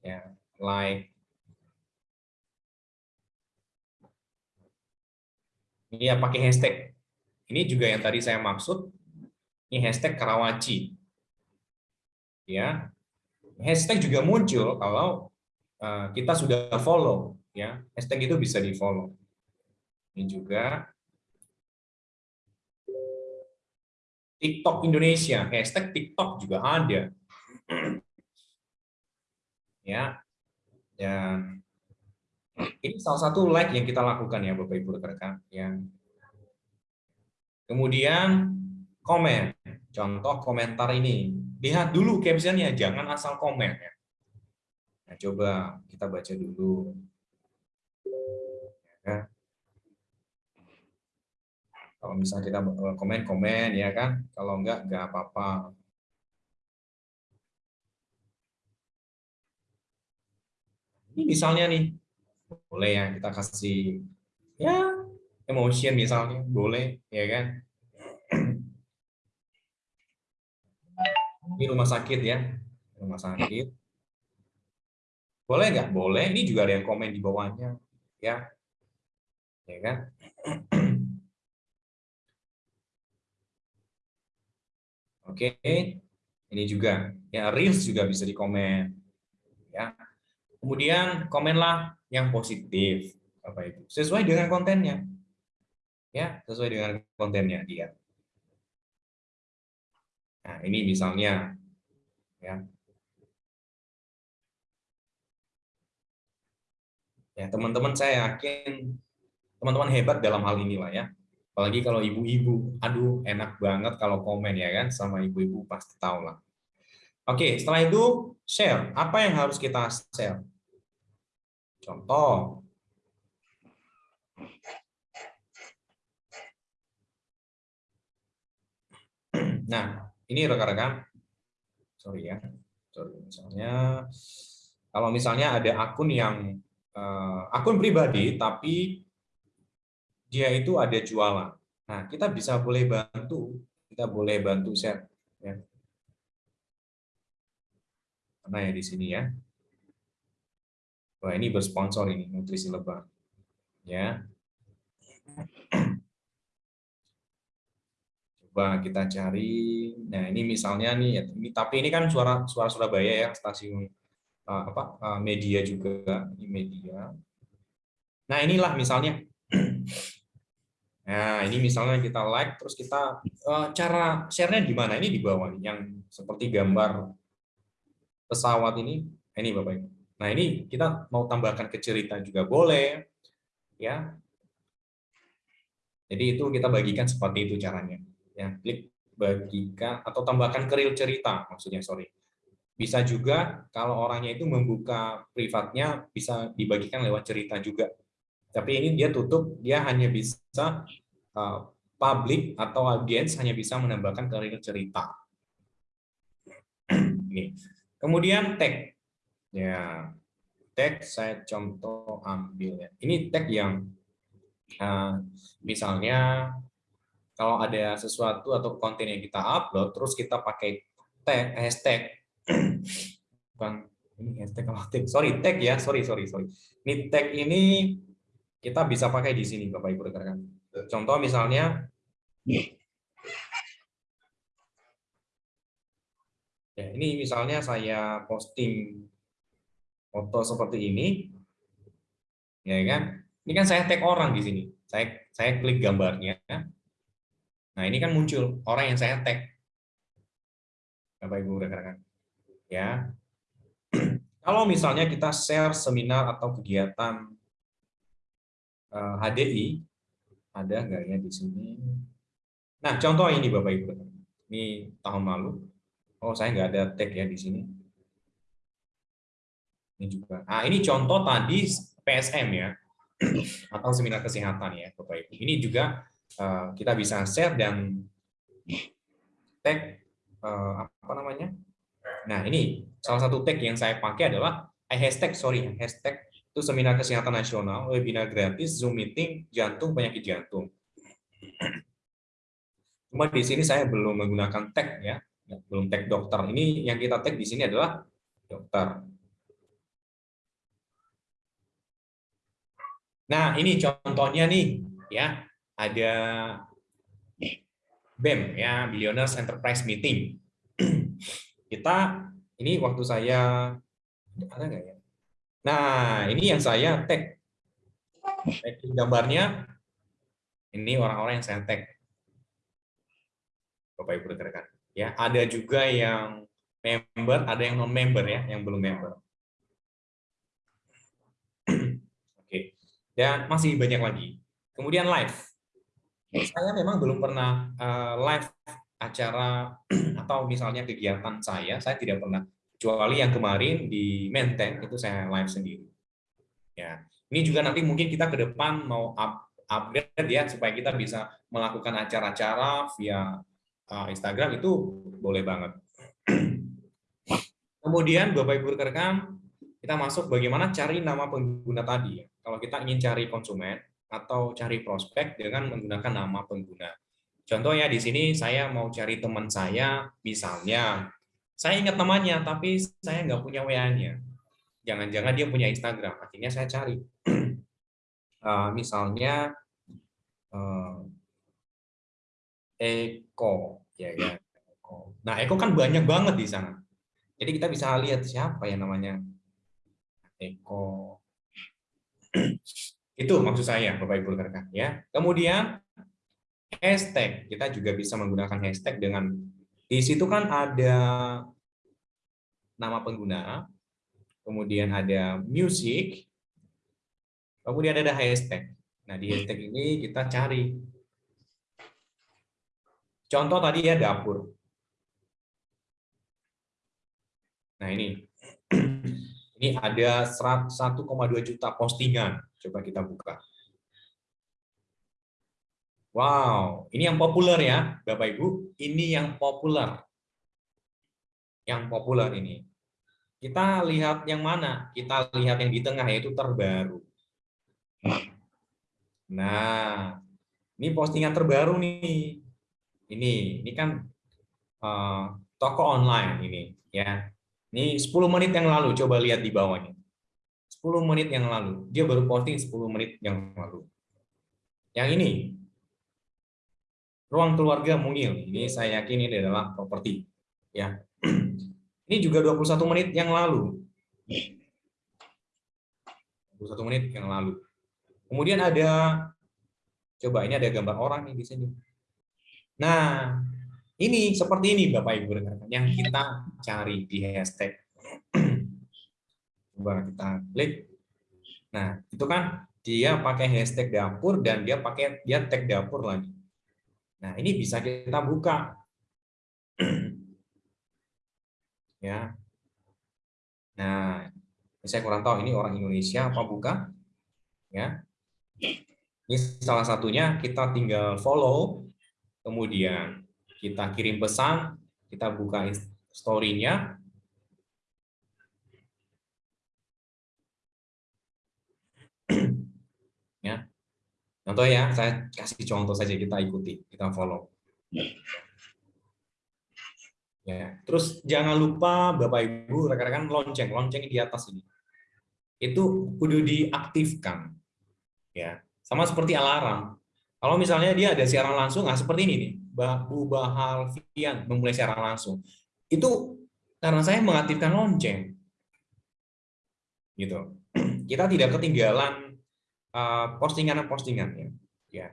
S1: ya, like Ini ya pakai hashtag. Ini juga yang tadi saya maksud. Ini hashtag Karawaci. Ya. Hashtag juga muncul kalau eh, kita sudah follow ya. Hashtag itu bisa di-follow. Ini juga TikTok Indonesia, hashtag TikTok juga ada. Ya, dan ini salah satu like yang kita lakukan ya Bapak Ibu rekan-rekan. Ya. Kemudian komen, contoh komentar ini. Lihat dulu captionnya, jangan asal komen ya. Nah, coba kita baca dulu. Ya. Kalau misalnya kita komen-komen ya kan, kalau enggak enggak apa-apa. Ini misalnya nih, boleh ya kita kasih ya emotion misalnya, boleh ya kan. Ini rumah sakit ya, rumah sakit. Boleh nggak? Boleh. Ini juga ada yang komen di bawahnya, ya, ya kan. Oke, ini juga ya reels juga bisa dikomen. Ya. Kemudian komenlah yang positif, Bapak Ibu, sesuai dengan kontennya. Ya, sesuai dengan kontennya dia. Nah, ini misalnya ya. Ya, teman-teman saya yakin teman-teman hebat dalam hal ini lah ya. Apalagi kalau ibu-ibu, aduh enak banget kalau komen ya kan, sama ibu-ibu pasti tahu lah. Oke, setelah itu share. Apa yang harus kita share? Contoh. Nah, ini rekan-rekan. Sorry ya. Sorry, misalnya kalau misalnya ada akun yang uh, akun pribadi tapi dia itu ada jualan. Nah, kita bisa boleh bantu, kita boleh bantu share. Ya. Karena ya di sini ya. Wah, ini bersponsor ini, nutrisi lebah. Ya. Coba kita cari. Nah, ini misalnya nih, ini tapi ini kan suara suara Surabaya ya, stasiun uh, apa uh, media juga, ini media. Nah, inilah misalnya Nah, ini misalnya kita like, terus kita uh, cara share-nya di mana? Ini di bawah nih, yang seperti gambar pesawat ini. Ini Bapak Ibu. Nah, ini kita mau tambahkan ke cerita juga boleh. ya. Jadi itu kita bagikan seperti itu caranya. Ya, klik bagikan atau tambahkan ke reel cerita maksudnya, sorry. Bisa juga kalau orangnya itu membuka privatnya bisa dibagikan lewat cerita juga tapi ini dia tutup, dia hanya bisa uh, publik atau audiens hanya bisa menambahkan ke cerita. ini. Kemudian tag. Ya, tag saya contoh ambil ya. Ini tag yang uh, misalnya kalau ada sesuatu atau konten yang kita upload terus kita pakai tag hashtag bukan ini hashtag sorry tag ya sorry sorry sorry ini tag ini kita bisa pakai di sini Bapak Ibu rekan-rekan. Contoh misalnya ya, ini misalnya saya posting foto seperti ini ya kan? Ini kan saya tag orang di sini. Saya saya klik gambarnya. Nah ini kan muncul orang yang saya tag. Bapak Ibu rekan-rekan ya. Kalau misalnya kita share seminar atau kegiatan HDI eh, ada nggak ya di sini? Nah, contoh ini Bapak Ibu. Ini tahun lalu. Oh, saya nggak ada tag ya di sini. Ini juga. Nah, ini contoh tadi PSM ya, atau seminar kesehatan ya, Bapak Ibu. Ini juga uh, kita bisa share dan tag uh, apa namanya? Nah, ini salah satu tag yang saya pakai adalah hashtag sorry hashtag itu seminar kesehatan nasional, webinar gratis, Zoom meeting, jantung, penyakit jantung. Cuma di sini saya belum menggunakan tag ya, belum tag dokter. Ini yang kita tag di sini adalah dokter. Nah, ini contohnya nih ya. ada BEM ya, Billionaires Enterprise Meeting. Kita ini waktu saya ada nggak ya? Nah, ini yang saya tag. Tag gambarnya ini orang-orang yang saya tag. Bapak Ibu rekan Ya, ada juga yang member, ada yang non member ya, yang belum member. Oke. Dan masih banyak lagi. Kemudian live. Saya memang belum pernah uh, live acara atau misalnya kegiatan saya, saya tidak pernah kecuali yang kemarin di Menteng itu saya live sendiri. Ya, ini juga nanti mungkin kita ke depan mau up, upgrade ya supaya kita bisa melakukan acara-acara via uh, Instagram itu boleh banget. Kemudian Bapak Ibu rekan kita masuk bagaimana cari nama pengguna tadi. Kalau kita ingin cari konsumen atau cari prospek dengan menggunakan nama pengguna. Contohnya di sini saya mau cari teman saya, misalnya saya ingat namanya, tapi saya nggak punya WA-nya. Jangan-jangan dia punya Instagram. Akhirnya saya cari. uh, misalnya uh, Eko, ya ya. Nah Eko kan banyak banget di sana. Jadi kita bisa lihat siapa yang namanya Eko. Itu maksud saya, Bapak Ibu rekan ya. Kemudian hashtag kita juga bisa menggunakan hashtag dengan di situ kan ada nama pengguna, kemudian ada music, kemudian ada hashtag. Nah, di hashtag ini kita cari. Contoh tadi ya dapur. Nah, ini. Ini ada 1,2 juta postingan. Coba kita buka. Wow, ini yang populer ya, Bapak Ibu. Ini yang populer. Yang populer ini. Kita lihat yang mana? Kita lihat yang di tengah yaitu terbaru. Nah, ini postingan terbaru nih. Ini, ini kan uh, toko online ini ya. Ini 10 menit yang lalu, coba lihat di bawahnya. 10 menit yang lalu. Dia baru posting 10 menit yang lalu. Yang ini, ruang keluarga mungil. Ini saya yakin ini adalah properti. Ya. Ini juga 21 menit yang lalu. 21 menit yang lalu. Kemudian ada coba ini ada gambar orang nih di sini. Nah, ini seperti ini Bapak Ibu rekan yang kita cari di hashtag. Coba kita klik. Nah, itu kan dia pakai hashtag dapur dan dia pakai dia tag dapur lagi. Nah, ini bisa kita buka. ya. Nah, saya kurang tahu ini orang Indonesia apa bukan. Ya. Ini salah satunya kita tinggal follow, kemudian kita kirim pesan, kita buka story-nya. ya. Contoh ya, saya kasih contoh saja kita ikuti, kita follow. Ya, terus jangan lupa Bapak Ibu rekan-rekan lonceng, lonceng di atas ini. Itu kudu diaktifkan. Ya, sama seperti alarm. Kalau misalnya dia ada siaran langsung, nah seperti ini nih, Bu Bahalvian memulai siaran langsung. Itu karena saya mengaktifkan lonceng. Gitu. Kita tidak ketinggalan Eh, postingan-postingan ya. ya.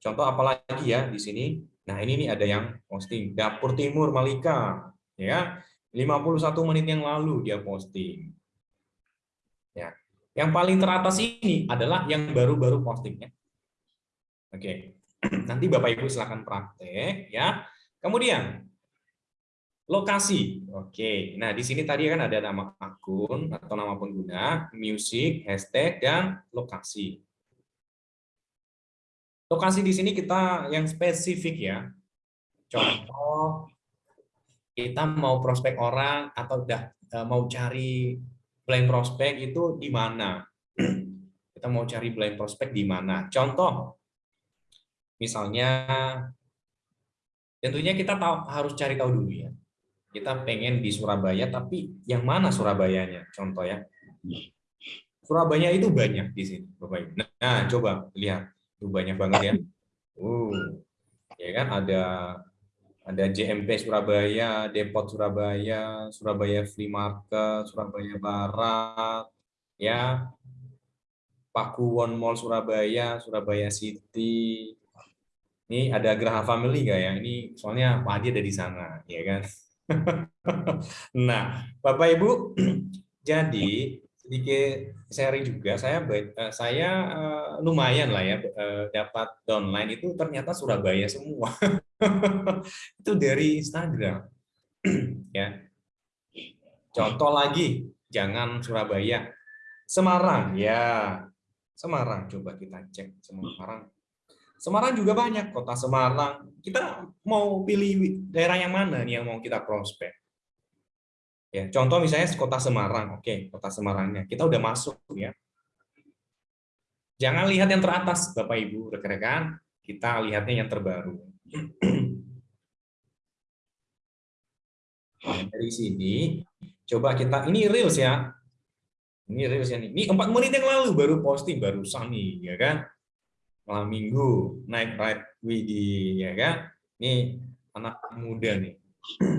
S1: Contoh apalagi ya di sini. Nah, ini nih ada yang posting Dapur Timur Malika ya. 51 menit yang lalu dia posting. Ya. Yang paling teratas ini adalah yang baru-baru postingnya. Oke. Nanti Bapak Ibu silakan praktek ya. Kemudian Lokasi. Oke. Nah, di sini tadi kan ada nama akun atau nama pengguna, music, hashtag, dan lokasi. Lokasi di sini kita yang spesifik ya. Contoh, kita mau prospek orang atau udah e, mau cari blind prospek itu di mana? Kita mau cari blind prospek di mana? Contoh, misalnya, tentunya kita tahu harus cari tahu dulu ya kita pengen di Surabaya, tapi yang mana Surabayanya? Contoh ya. Surabaya itu banyak di sini, Bapak Ibu. Nah, coba lihat. Itu banyak banget ya. Uh, ya kan ada ada JMP Surabaya, Depot Surabaya, Surabaya Free Market, Surabaya Barat, ya, Pakuwon Mall Surabaya, Surabaya City. Ini ada Graha Family nggak ya? Ini soalnya Pak Adi ada di sana, ya kan? nah, Bapak Ibu, jadi sedikit sharing juga saya eh, saya eh, lumayan lah ya eh, dapat downline itu ternyata Surabaya semua. Itu dari Instagram. Ya. Contoh lagi jangan Surabaya. Semarang ya. Semarang coba kita cek Semarang Semarang juga banyak kota Semarang kita mau pilih daerah yang mana nih yang mau kita prospek Ya, contoh misalnya kota Semarang, oke, kota Semarangnya kita udah masuk ya. Jangan lihat yang teratas, Bapak Ibu, rekan-rekan, kita lihatnya yang terbaru. Dari sini, coba kita, ini reels ya, ini reels ya, ini empat menit yang lalu baru posting, baru nih, ya kan? Minggu, naik ride Widi, ya kan? Ini anak muda nih.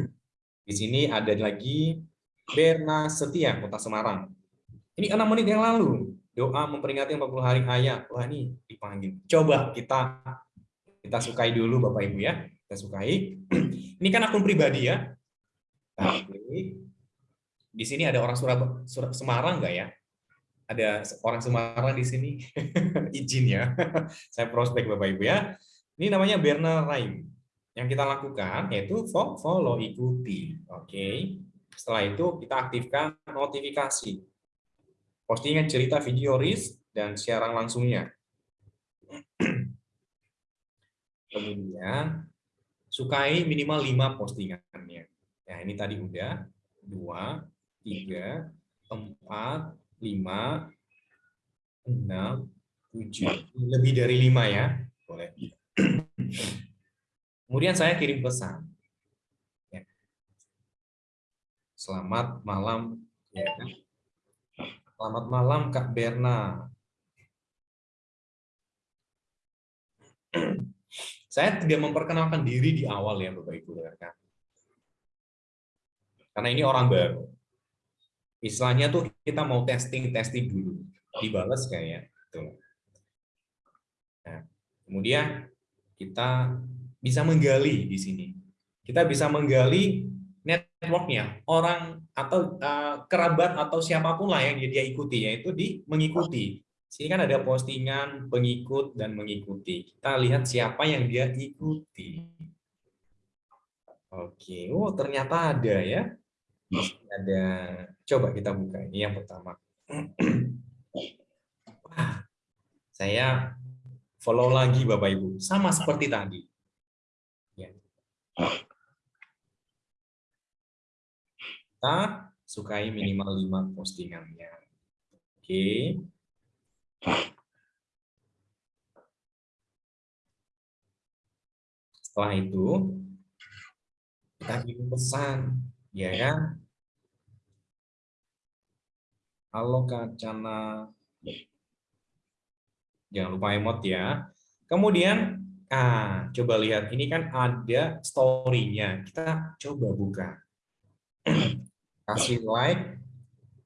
S1: Di sini ada lagi Berna Setia, Kota Semarang. Ini enam menit yang lalu. Doa memperingati 40 hari ayah. Wah ini dipanggil. Coba kita kita sukai dulu Bapak Ibu ya. Kita sukai. Ini kan akun pribadi ya. Di sini ada orang Surabaya, Semarang nggak ya? Ada orang Semarang di sini. Izin ya. Saya prospek Bapak Ibu ya. Ini namanya Berna Raim yang kita lakukan yaitu follow ikuti. Oke. Setelah itu kita aktifkan notifikasi. Postingan cerita video RIS dan siaran langsungnya. Kemudian sukai minimal 5 postingannya. Ya, ini tadi udah 2 3 4 5 6 7 lebih dari 5 ya. Boleh. Kemudian saya kirim pesan. Ya. Selamat malam. Ya. Selamat malam Kak Berna. Saya tidak memperkenalkan diri di awal ya Bapak Ibu rekan. Karena ini orang baru. Istilahnya tuh kita mau testing-testing dulu. Dibalas kayak tuh. Nah, kemudian kita bisa menggali di sini. Kita bisa menggali networknya, orang atau uh, kerabat atau siapa pun lah yang dia, ikuti, yaitu di mengikuti. Sini kan ada postingan pengikut dan mengikuti. Kita lihat siapa yang dia ikuti. Oke, oh ternyata ada ya. Ada. Coba kita buka. Ini yang pertama. Wah, saya follow lagi Bapak Ibu. Sama seperti tadi kita sukai minimal 5 postingannya. Oke. Setelah itu, kita kirim pesan, ya kan? Halo Kacana. Jangan lupa emot ya. Kemudian Nah, coba lihat, ini kan ada story-nya. Kita coba buka. Kasih like,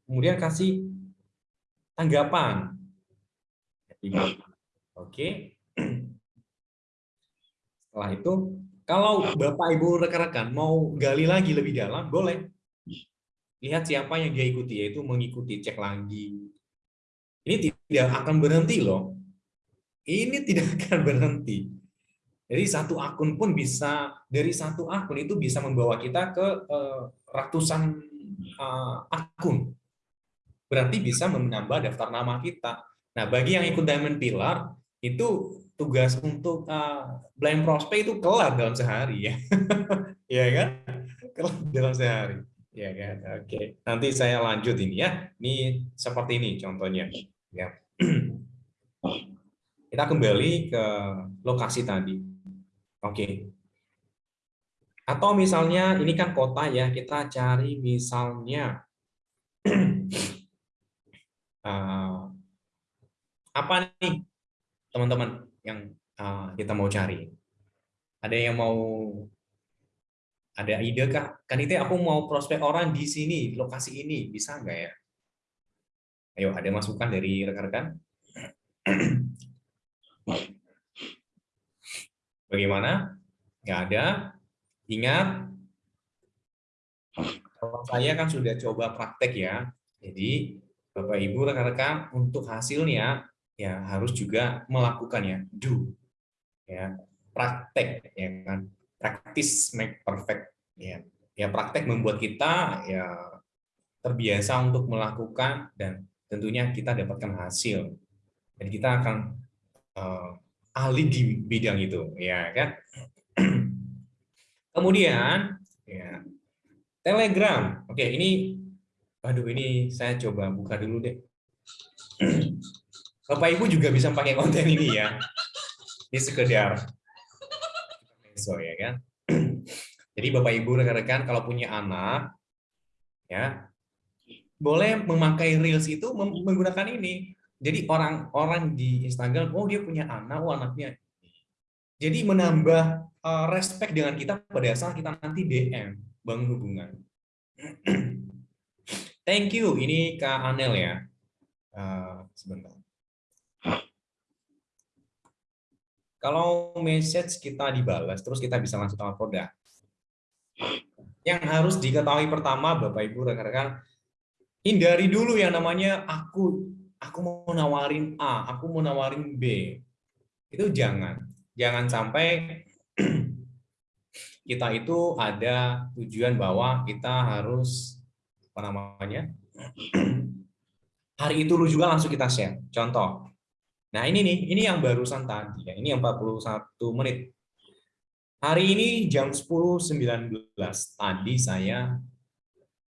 S1: kemudian kasih tanggapan. Oke. Setelah itu, kalau Bapak Ibu rekan-rekan mau gali lagi lebih dalam, boleh. Lihat siapa yang dia ikuti, yaitu mengikuti, cek lagi. Ini tidak akan berhenti loh. Ini tidak akan berhenti jadi satu akun pun bisa dari satu akun itu bisa membawa kita ke uh, ratusan uh, akun. Berarti bisa menambah daftar nama kita. Nah, bagi yang ikut Diamond Pillar itu tugas untuk uh, blind prospect itu kelar dalam sehari ya. ya kan? Kelar dalam sehari. Ya kan? Oke. Nanti saya lanjut ini ya. Ini seperti ini contohnya. Ya. Kita kembali ke lokasi tadi Oke. Atau misalnya ini kan kota ya, kita cari misalnya uh, apa nih teman-teman yang uh, kita mau cari. Ada yang mau ada ide kah? Kan itu aku mau prospek orang di sini, lokasi ini, bisa nggak ya? Ayo, ada masukan dari rekan-rekan? Bagaimana? Nggak ada. Ingat, kalau saya kan sudah coba praktek ya. Jadi, Bapak Ibu rekan-rekan untuk hasilnya ya harus juga melakukan ya, do. Ya, praktek ya kan. Practice make perfect ya. Ya praktek membuat kita ya terbiasa untuk melakukan dan tentunya kita dapatkan hasil. Dan kita akan uh, ahli di bidang itu, ya kan? Kemudian, ya, Telegram. Oke, ini, aduh ini saya coba buka dulu deh. Bapak Ibu juga bisa pakai konten ini ya. Ini sekedar so ya kan. Jadi Bapak Ibu rekan-rekan kalau punya anak, ya boleh memakai reels itu menggunakan ini jadi orang-orang di Instagram, oh dia punya anak, oh anaknya. Jadi menambah uh, respect dengan kita pada saat kita nanti DM, bangun hubungan. Thank you, ini Kak Anel ya. Uh, sebentar. Kalau message kita dibalas, terus kita bisa langsung tahu produk. Yang harus diketahui pertama, Bapak Ibu rekan-rekan, hindari dulu yang namanya aku aku mau nawarin A, aku mau nawarin B. Itu jangan. Jangan sampai kita itu ada tujuan bahwa kita harus apa namanya? hari itu juga langsung kita share. Contoh. Nah, ini nih, ini yang barusan tadi ya. Ini yang 41 menit. Hari ini jam 10.19 tadi saya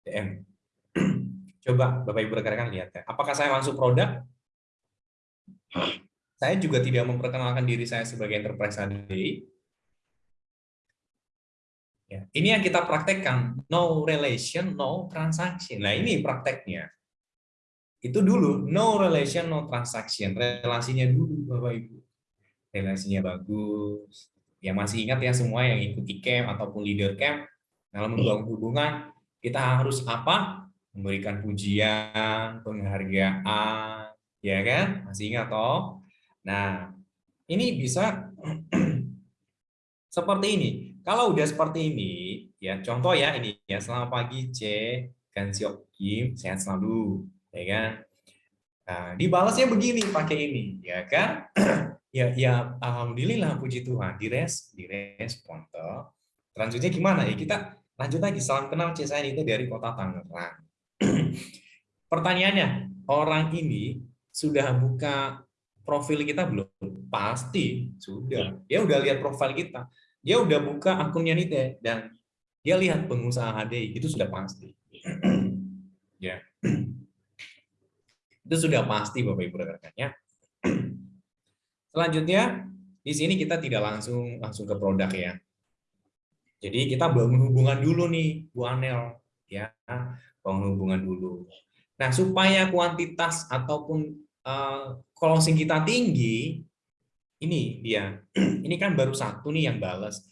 S1: DM Coba Bapak Ibu rekan-rekan lihat ya. Apakah saya masuk produk? Saya juga tidak memperkenalkan diri saya sebagai enterprise ADI. Ya, ini yang kita praktekkan, no relation, no transaction. Nah ini prakteknya. Itu dulu, no relation, no transaction. Relasinya dulu Bapak Ibu. Relasinya bagus. Ya masih ingat ya semua yang ikut camp ataupun leader camp, dalam membangun hubungan, kita harus apa? memberikan pujian, penghargaan, ya kan? Masih ingat toh? Nah, ini bisa seperti ini. Kalau udah seperti ini, ya contoh ya ini ya selamat pagi C, Gansiok Kim, sehat selalu, ya kan? Nah, dibalasnya begini pakai ini, ya kan? ya ya alhamdulillah puji Tuhan dires direspon toh. Selanjutnya gimana ya kita lanjut lagi salam kenal C saya itu dari kota Tangerang Pertanyaannya, orang ini sudah buka profil kita belum? Pasti sudah. Dia udah lihat profil kita. Dia udah buka akunnya nih dan dia lihat pengusaha HDI itu sudah pasti. ya. Itu sudah pasti Bapak Ibu rekan-rekannya. Selanjutnya di sini kita tidak langsung langsung ke produk ya. Jadi kita bangun hubungan dulu nih Bu Anel ya bangun hubungan dulu. Nah, supaya kuantitas ataupun uh, closing kita tinggi, ini dia. Ini kan baru satu nih yang balas.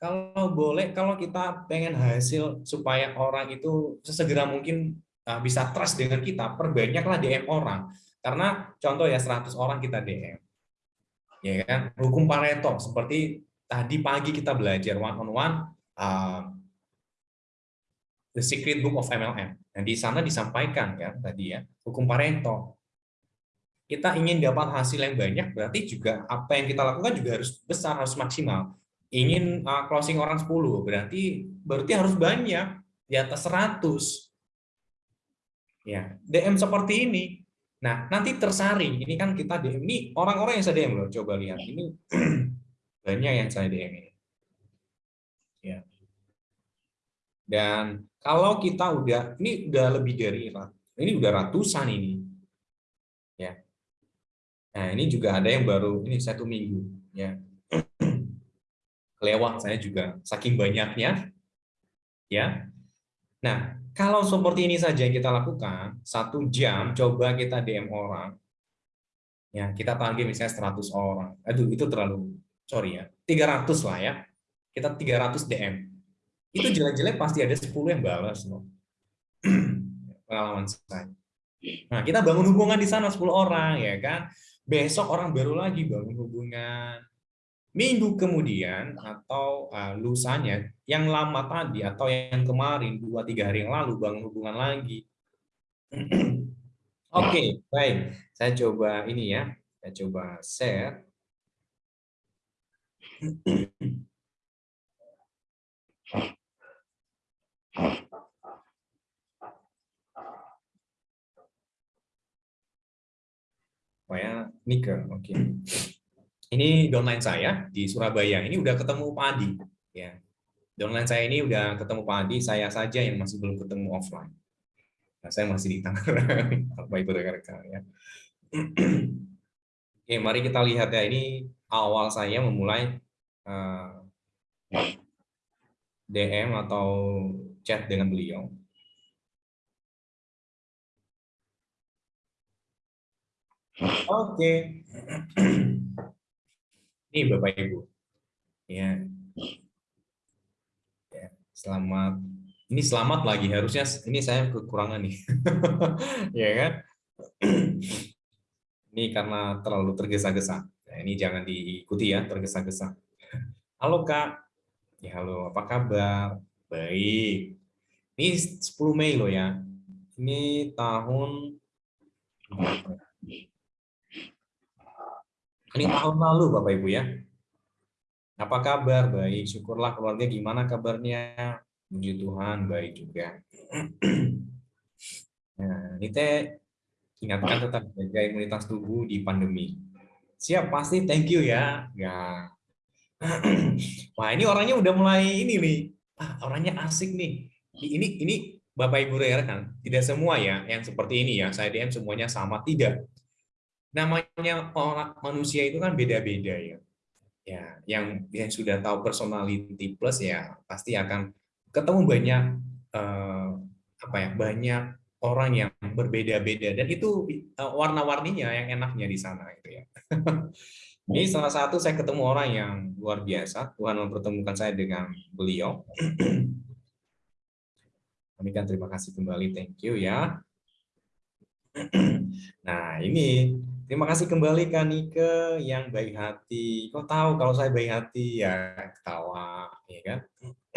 S1: Kalau boleh, kalau kita pengen hasil supaya orang itu sesegera mungkin bisa trust dengan kita, perbanyaklah DM orang. Karena contoh ya 100 orang kita DM. Ya kan? Hukum Pareto seperti tadi pagi kita belajar one on one uh, The Secret Book of MLM. Nah, di sana disampaikan kan tadi ya, hukum Pareto. Kita ingin dapat hasil yang banyak, berarti juga apa yang kita lakukan juga harus besar, harus maksimal. Ingin uh, closing orang 10, berarti berarti harus banyak, di atas 100. Ya, DM seperti ini. Nah, nanti tersaring. Ini kan kita DM. Ini orang-orang yang saya DM loh, coba lihat. Ini banyak yang saya DM ini. Ya. Dan kalau kita udah, ini udah lebih dari, ini udah ratusan ini. ya. Nah ini juga ada yang baru, ini satu minggu. ya Kelewat saya juga, saking banyaknya. ya. Nah, kalau seperti ini saja yang kita lakukan, satu jam coba kita DM orang, Ya, kita target misalnya 100 orang. Aduh, itu terlalu sorry ya. 300 lah ya. Kita 300 DM. Itu jelek-jelek pasti ada 10 yang balas loh. Pengalaman saya. Nah, kita bangun hubungan di sana 10 orang ya kan. Besok orang baru lagi bangun hubungan. Minggu kemudian atau uh, lusanya yang lama tadi atau yang kemarin dua tiga hari yang lalu bangun hubungan lagi. Oke, okay, baik. Saya coba ini ya. Saya coba share. Oh ya, Nika, oke. Okay. Ini downline saya di Surabaya. Ini udah ketemu Pak Adi. Ya. Downline saya ini udah ketemu Pak Adi, saya saja yang masih belum ketemu offline. Nah, saya masih di Tangerang, apa itu rekan-rekan ya. Oke, mari kita lihat ya. Ini awal saya memulai uh, eh, DM atau chat dengan beliau. Oke. Ini Bapak Ibu. Ya. ya. Selamat. Ini selamat lagi harusnya ini saya kekurangan nih. ya kan? ini karena terlalu tergesa-gesa. Nah, ini jangan diikuti ya tergesa-gesa. Halo Kak. Ya halo, apa kabar? Baik. Ini 10 Mei loh ya. Ini tahun ini tahun lalu Bapak Ibu ya. Apa kabar? Baik, syukurlah keluarga gimana kabarnya? Puji Tuhan, baik juga. Nah, ini teh ingatkan tetap jaga imunitas tubuh di pandemi. Siap, pasti thank you ya. Ya. Wah, ini orangnya udah mulai ini nih. Ah, orangnya asik nih. Ini ini Bapak Ibu kan, tidak semua ya yang seperti ini ya. Saya DM semuanya sama tidak namanya orang manusia itu kan beda-beda ya. Ya, yang yang sudah tahu personality plus ya pasti akan ketemu banyak eh, apa ya banyak orang yang berbeda-beda dan itu eh, warna-warninya yang enaknya di sana gitu ya. Ini salah satu saya ketemu orang yang luar biasa. Tuhan mempertemukan saya dengan beliau. Kami kan terima kasih kembali, thank you ya. Nah ini Terima kasih kembali Kak Nike yang baik hati. Kok tahu kalau saya baik hati ya ketawa, ya kan?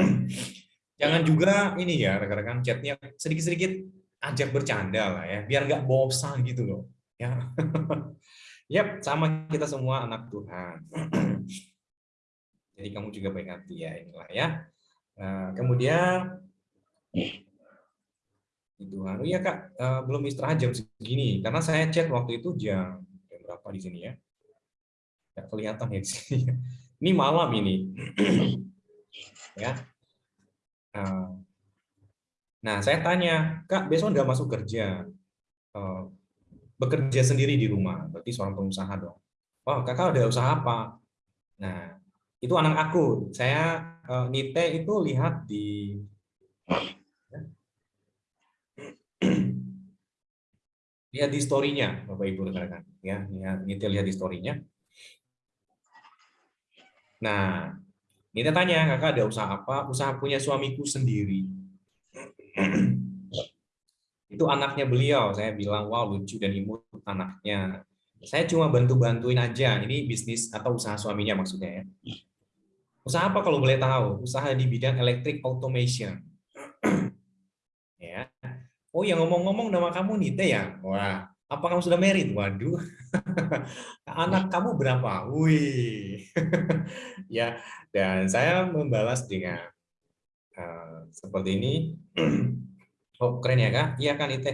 S1: Jangan juga ini ya rekan-rekan chatnya sedikit-sedikit ajak bercanda lah ya, biar nggak bosan gitu loh. Ya, yep, sama kita semua anak Tuhan. Jadi kamu juga baik hati ya inilah ya. Nah, kemudian Tuhan. Oh iya kak, uh, belum istirahat jam segini karena saya cek waktu itu jam berapa di sini ya? Nggak kelihatan ya di sini. Ini malam ini, ya. Uh, nah saya tanya, kak besok nggak masuk kerja, uh, bekerja sendiri di rumah, berarti seorang pengusaha dong. Oh kakak ada usaha apa? Nah itu anak aku. Saya uh, nite itu lihat di lihat di story-nya, Bapak Ibu rekan-rekan. Ya, Nita lihat di story-nya. Nah, Nita tanya, kakak ada usaha apa? Usaha punya suamiku sendiri. Itu anaknya beliau. Saya bilang, wow lucu dan imut anaknya. Saya cuma bantu-bantuin aja. Ini bisnis atau usaha suaminya maksudnya ya. Usaha apa kalau boleh tahu? Usaha di bidang electric automation. ya oh yang ngomong-ngomong nama kamu Nite ya? Wah, apa kamu sudah married? Waduh, anak kamu berapa? Wih, ya. Dan saya membalas dengan uh, seperti ini. oh keren ya kak? Iya kan Nite?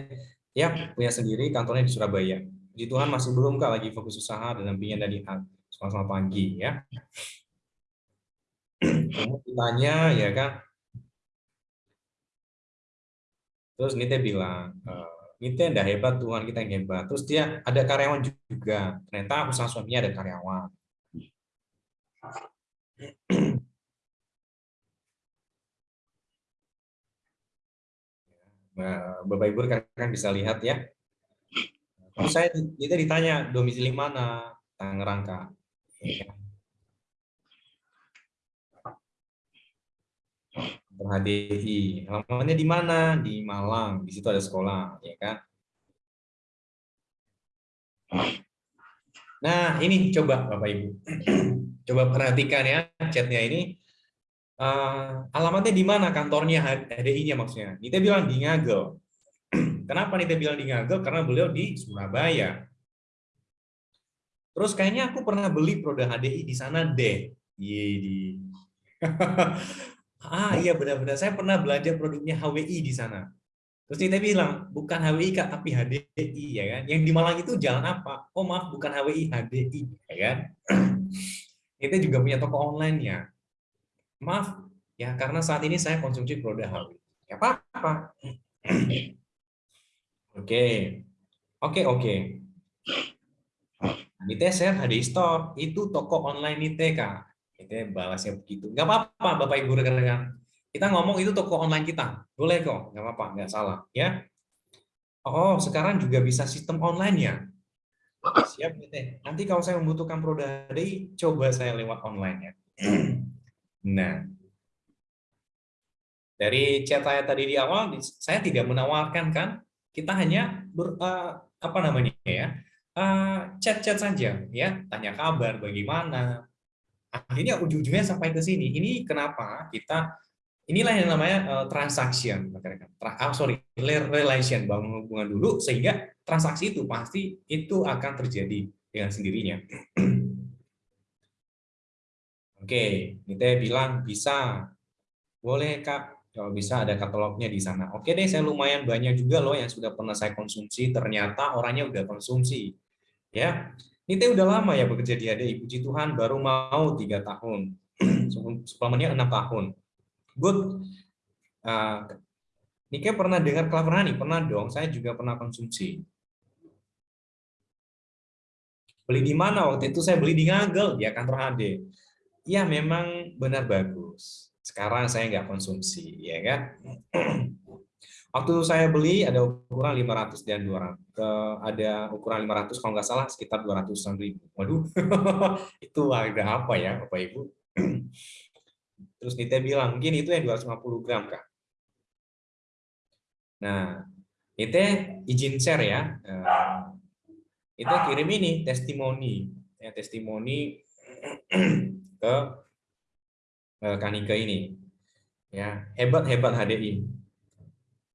S1: Ya punya sendiri kantornya di Surabaya. Di Tuhan masih belum kak lagi fokus usaha dan dampingan dari selamat pagi ya. Kamu tanya ya kan Terus Nite bilang, eh, Nite ndak hebat, Tuhan kita yang hebat. Terus dia ada karyawan juga. Ternyata usaha suaminya ada karyawan. Nah, Bapak Ibu kan bisa lihat ya. Terus saya kita ditanya domisili mana Tangerang kak. Ya. HDI. Alamatnya di mana? Di Malang. Di situ ada sekolah, ya kan? Nah, ini coba Bapak Ibu. coba perhatikan ya chatnya ini. Uh, alamatnya di mana kantornya HDI-nya maksudnya? Nita bilang di Ngagel. Kenapa Nita bilang di Ngagel? Karena beliau di Surabaya. Terus kayaknya aku pernah beli produk HDI di sana deh. Iya di. ah iya benar-benar saya pernah belajar produknya HWI di sana. Terus Nita bilang, bukan HWI Kak, tapi HDI ya kan. Yang di Malang itu jalan apa? Oh maaf, bukan HWI, HDI ya kan. Nita juga punya toko online-nya. Maaf ya, karena saat ini saya konsumsi produk HWI. Ya apa-apa. Oke. Oke, oke. Nite share HDI Store, itu toko online Nite Kak. Nite balasnya begitu. Nggak apa-apa Bapak Ibu rekan-rekan. Kita ngomong itu toko online kita. Boleh kok, nggak apa-apa, nggak salah. ya. Oh, sekarang juga bisa sistem online ya. Siap Nite. Nanti kalau saya membutuhkan produk HDI, coba saya lewat online ya. Nah, dari chat saya tadi di awal, saya tidak menawarkan kan, kita hanya ber, uh, apa namanya ya, Eh, chat-chat uh, saja, ya, tanya kabar, bagaimana. Akhirnya ujung-ujungnya sampai ke sini. Ini kenapa kita inilah yang namanya uh, transaction, Tra oh, sorry, relation, bangun hubungan dulu sehingga transaksi itu pasti itu akan terjadi dengan sendirinya. Oke, kita bilang bisa, boleh kak, kalau bisa ada katalognya di sana. Oke deh, saya lumayan banyak juga loh yang sudah pernah saya konsumsi. Ternyata orangnya udah konsumsi. Ya, Nite udah lama ya bekerja di ADI. Puji Tuhan baru mau tiga tahun, suplemennya enam tahun. Good. Uh, Nike pernah dengar Honey? Pernah dong. Saya juga pernah konsumsi. Beli di mana waktu itu? Saya beli di Ngagel, ya kantor HD. Ya memang benar bagus. Sekarang saya nggak konsumsi, ya kan? Waktu saya beli ada ukuran 500 dan 200. Ada ukuran 500 kalau nggak salah sekitar 200 ribu. Waduh, itu harga apa ya Bapak Ibu? Terus Nite bilang, mungkin itu yang 250 gram Kak. Nah, Nite izin share ya. Nite kirim ini testimoni. Ya, testimoni ke Kanika ini. Ya, hebat-hebat HDI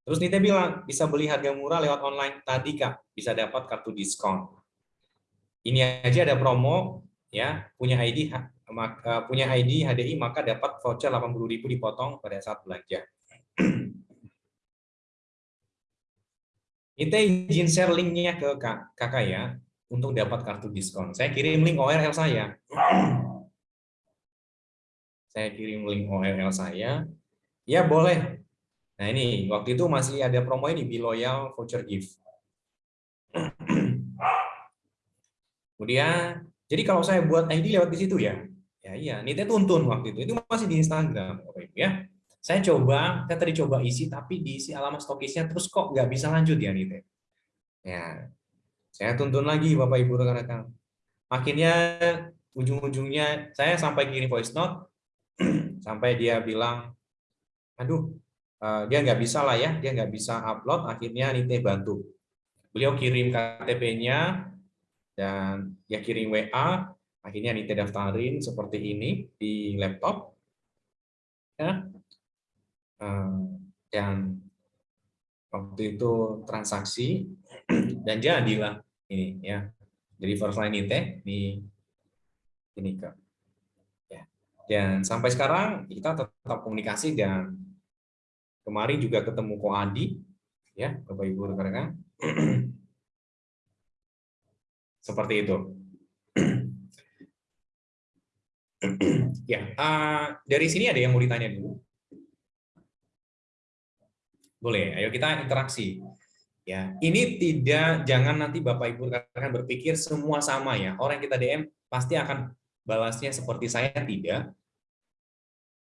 S1: Terus Nita bilang, bisa beli harga murah lewat online tadi, Kak. Bisa dapat kartu diskon. Ini aja ada promo, ya punya ID eh, punya ID HDI maka dapat voucher 80.000 dipotong pada saat belanja. Kita izin share linknya ke kakak ya untuk dapat kartu diskon. Saya kirim link ORL saya. Saya kirim link ORL saya. Ya boleh, Nah ini, waktu itu masih ada promo ini, Be Loyal Voucher Gift. Kemudian, jadi kalau saya buat ID lewat di situ ya, ya iya, Nite tuntun waktu itu, itu masih di Instagram, ya. Saya coba, saya tadi coba isi, tapi diisi alamat stokisnya, terus kok nggak bisa lanjut ya Nite. Ya, saya tuntun lagi Bapak Ibu rekan-rekan. Akhirnya ujung-ujungnya saya sampai kirim voice note, sampai dia bilang, aduh Eh, dia nggak bisa lah ya, dia nggak bisa upload, akhirnya Nite bantu. Beliau kirim KTP-nya dan dia kirim WA, akhirnya Nite daftarin seperti ini di laptop. Ya. Eh, dan waktu itu transaksi dan jadilah ini ya. Jadi first line Nite di ini ke ya. Dan sampai sekarang kita tetap komunikasi dan Kemarin juga ketemu Ko Adi, ya Bapak Ibu rekan-rekan. Seperti itu. ya, uh, dari sini ada yang mau ditanya dulu? Boleh, ayo kita interaksi. Ya, ini tidak jangan nanti Bapak Ibu rekan berpikir semua sama ya. Orang yang kita DM pasti akan balasnya seperti saya tidak.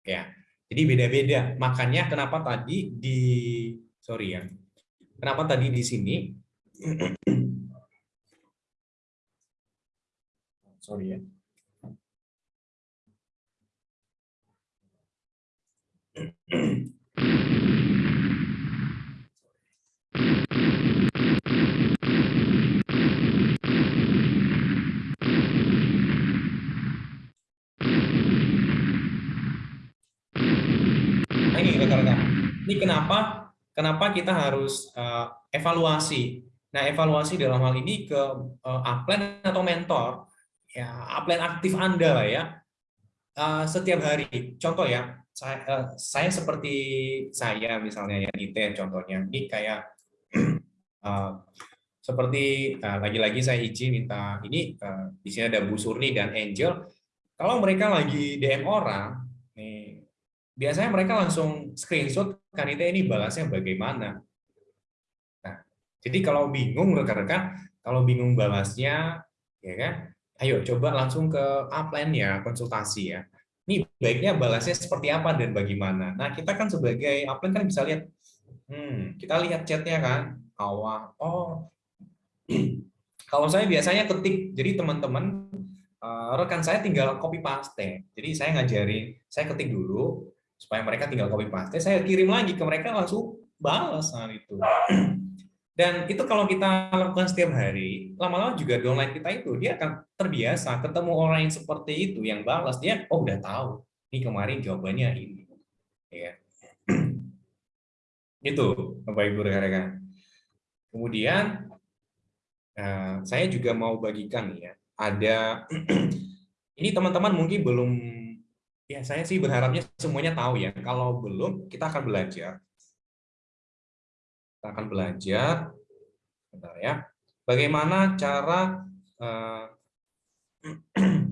S1: Ya, jadi beda-beda. Makanya kenapa tadi di sorry ya. Kenapa tadi di sini sorry ya. Ini kenapa kenapa kita harus uh, evaluasi. Nah, evaluasi dalam hal ini ke uh, upline atau mentor, ya upline aktif Anda lah ya. Uh, setiap hari. Contoh ya, saya, uh, saya seperti saya misalnya ya Nite contohnya. Ini kayak uh, seperti lagi-lagi uh, saya izin minta ini uh, di sini ada Bu Surni dan Angel. Kalau mereka lagi DM orang, nih biasanya mereka langsung screenshot kanita ini balasnya bagaimana. Nah, jadi kalau bingung rekan-rekan, kalau bingung balasnya, ya kan, ayo coba langsung ke upline ya, konsultasi ya. Ini baiknya balasnya seperti apa dan bagaimana. Nah, kita kan sebagai upline kan bisa lihat, hmm, kita lihat chatnya kan, awal, oh, kalau saya biasanya ketik, jadi teman-teman eh, rekan saya tinggal copy paste. Jadi saya ngajarin, saya ketik dulu, supaya mereka tinggal copy paste saya kirim lagi ke mereka langsung balas saat itu. Dan itu kalau kita lakukan setiap hari lama-lama juga downline kita itu dia akan terbiasa ketemu orang yang seperti itu yang balas. Dia oh udah tahu ini kemarin jawabannya ini. Ya itu bapak ibu rekan-rekan. Kemudian eh, saya juga mau bagikan ya ada ini teman-teman mungkin belum Ya, saya sih berharapnya semuanya tahu ya. Kalau belum, kita akan belajar. Kita akan belajar, bentar ya, bagaimana cara uh,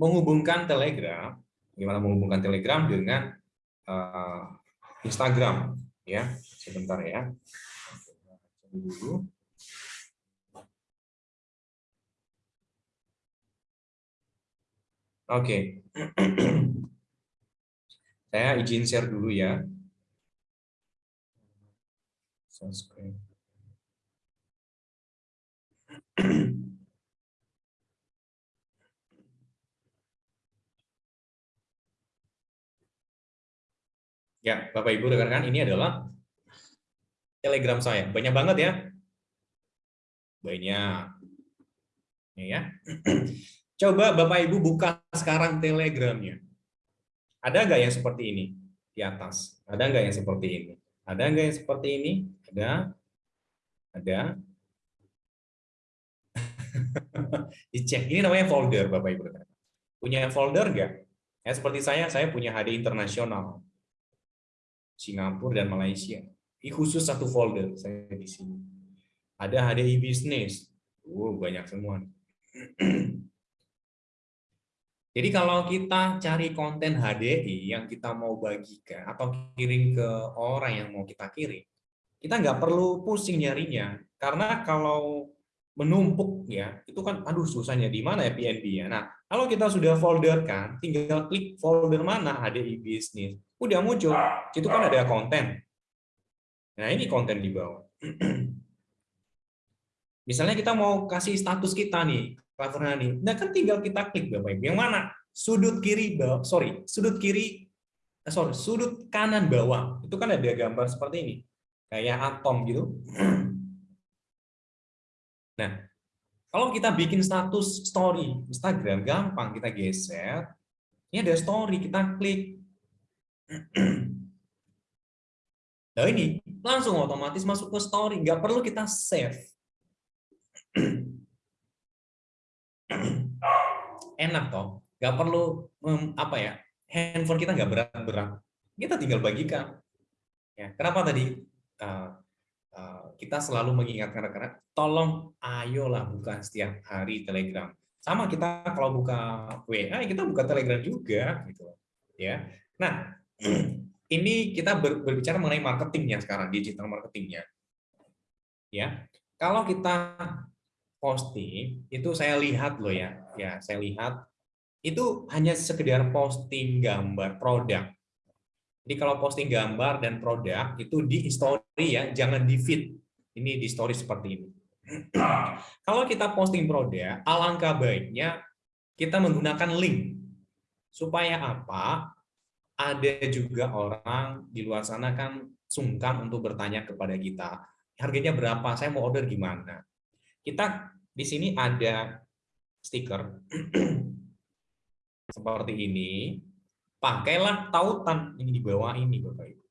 S1: menghubungkan Telegram, bagaimana menghubungkan Telegram dengan uh, Instagram, ya. Sebentar ya. Dulu. Oke. Saya izin share dulu ya. Ya, Bapak Ibu rekan-rekan, ini adalah Telegram saya. Banyak banget ya. Banyak. Ini ya. Coba Bapak Ibu buka sekarang Telegramnya. Ada nggak yang seperti ini di atas? Ada nggak yang seperti ini? Ada nggak yang seperti ini? Ada? Ada? Dicek. Ini namanya folder, Bapak Ibu. Punya folder nggak? Ya, seperti saya, saya punya HD internasional. Singapura dan Malaysia. Ini khusus satu folder saya di sini. Ada HDI Business. Uh, banyak semua. Jadi kalau kita cari konten HDI yang kita mau bagikan atau kirim ke orang yang mau kita kirim, kita nggak perlu pusing nyarinya. Karena kalau menumpuk ya, itu kan aduh susahnya di mana ya PNB ya. Nah, kalau kita sudah folder kan, tinggal klik folder mana HDI bisnis. Udah muncul. Itu kan ada konten. Nah, ini konten di bawah. Misalnya kita mau kasih status kita nih, Clever Honey. Nah kan tinggal kita klik Bapak Ibu. Yang mana? Sudut kiri bawah, sorry, sudut kiri, eh, sorry, sudut kanan bawah. Itu kan ada gambar seperti ini. Kayak atom gitu. Nah, kalau kita bikin status story Instagram, gampang kita geser. Ini ada story, kita klik. Nah ini langsung otomatis masuk ke story, nggak perlu kita save. Enak toh. Nggak perlu apa ya handphone kita nggak berat-berat. Kita tinggal bagikan. Ya kenapa tadi? Uh, uh, kita selalu mengingatkan rekan-rekan tolong ayolah buka setiap hari telegram. Sama kita kalau buka WA kita buka telegram juga gitu. Ya. Nah ini kita berbicara mengenai marketingnya sekarang digital marketingnya. Ya. Kalau kita posting itu saya lihat loh ya ya saya lihat itu hanya sekedar posting gambar produk jadi kalau posting gambar dan produk itu di story ya jangan di feed ini di story seperti ini Kalau kita posting produk, alangkah baiknya kita menggunakan link. Supaya apa? Ada juga orang di luar sana kan sungkan untuk bertanya kepada kita, harganya berapa, saya mau order gimana. Kita di sini ada stiker seperti ini, pakailah tautan ini di bawah ini Bapak Ibu.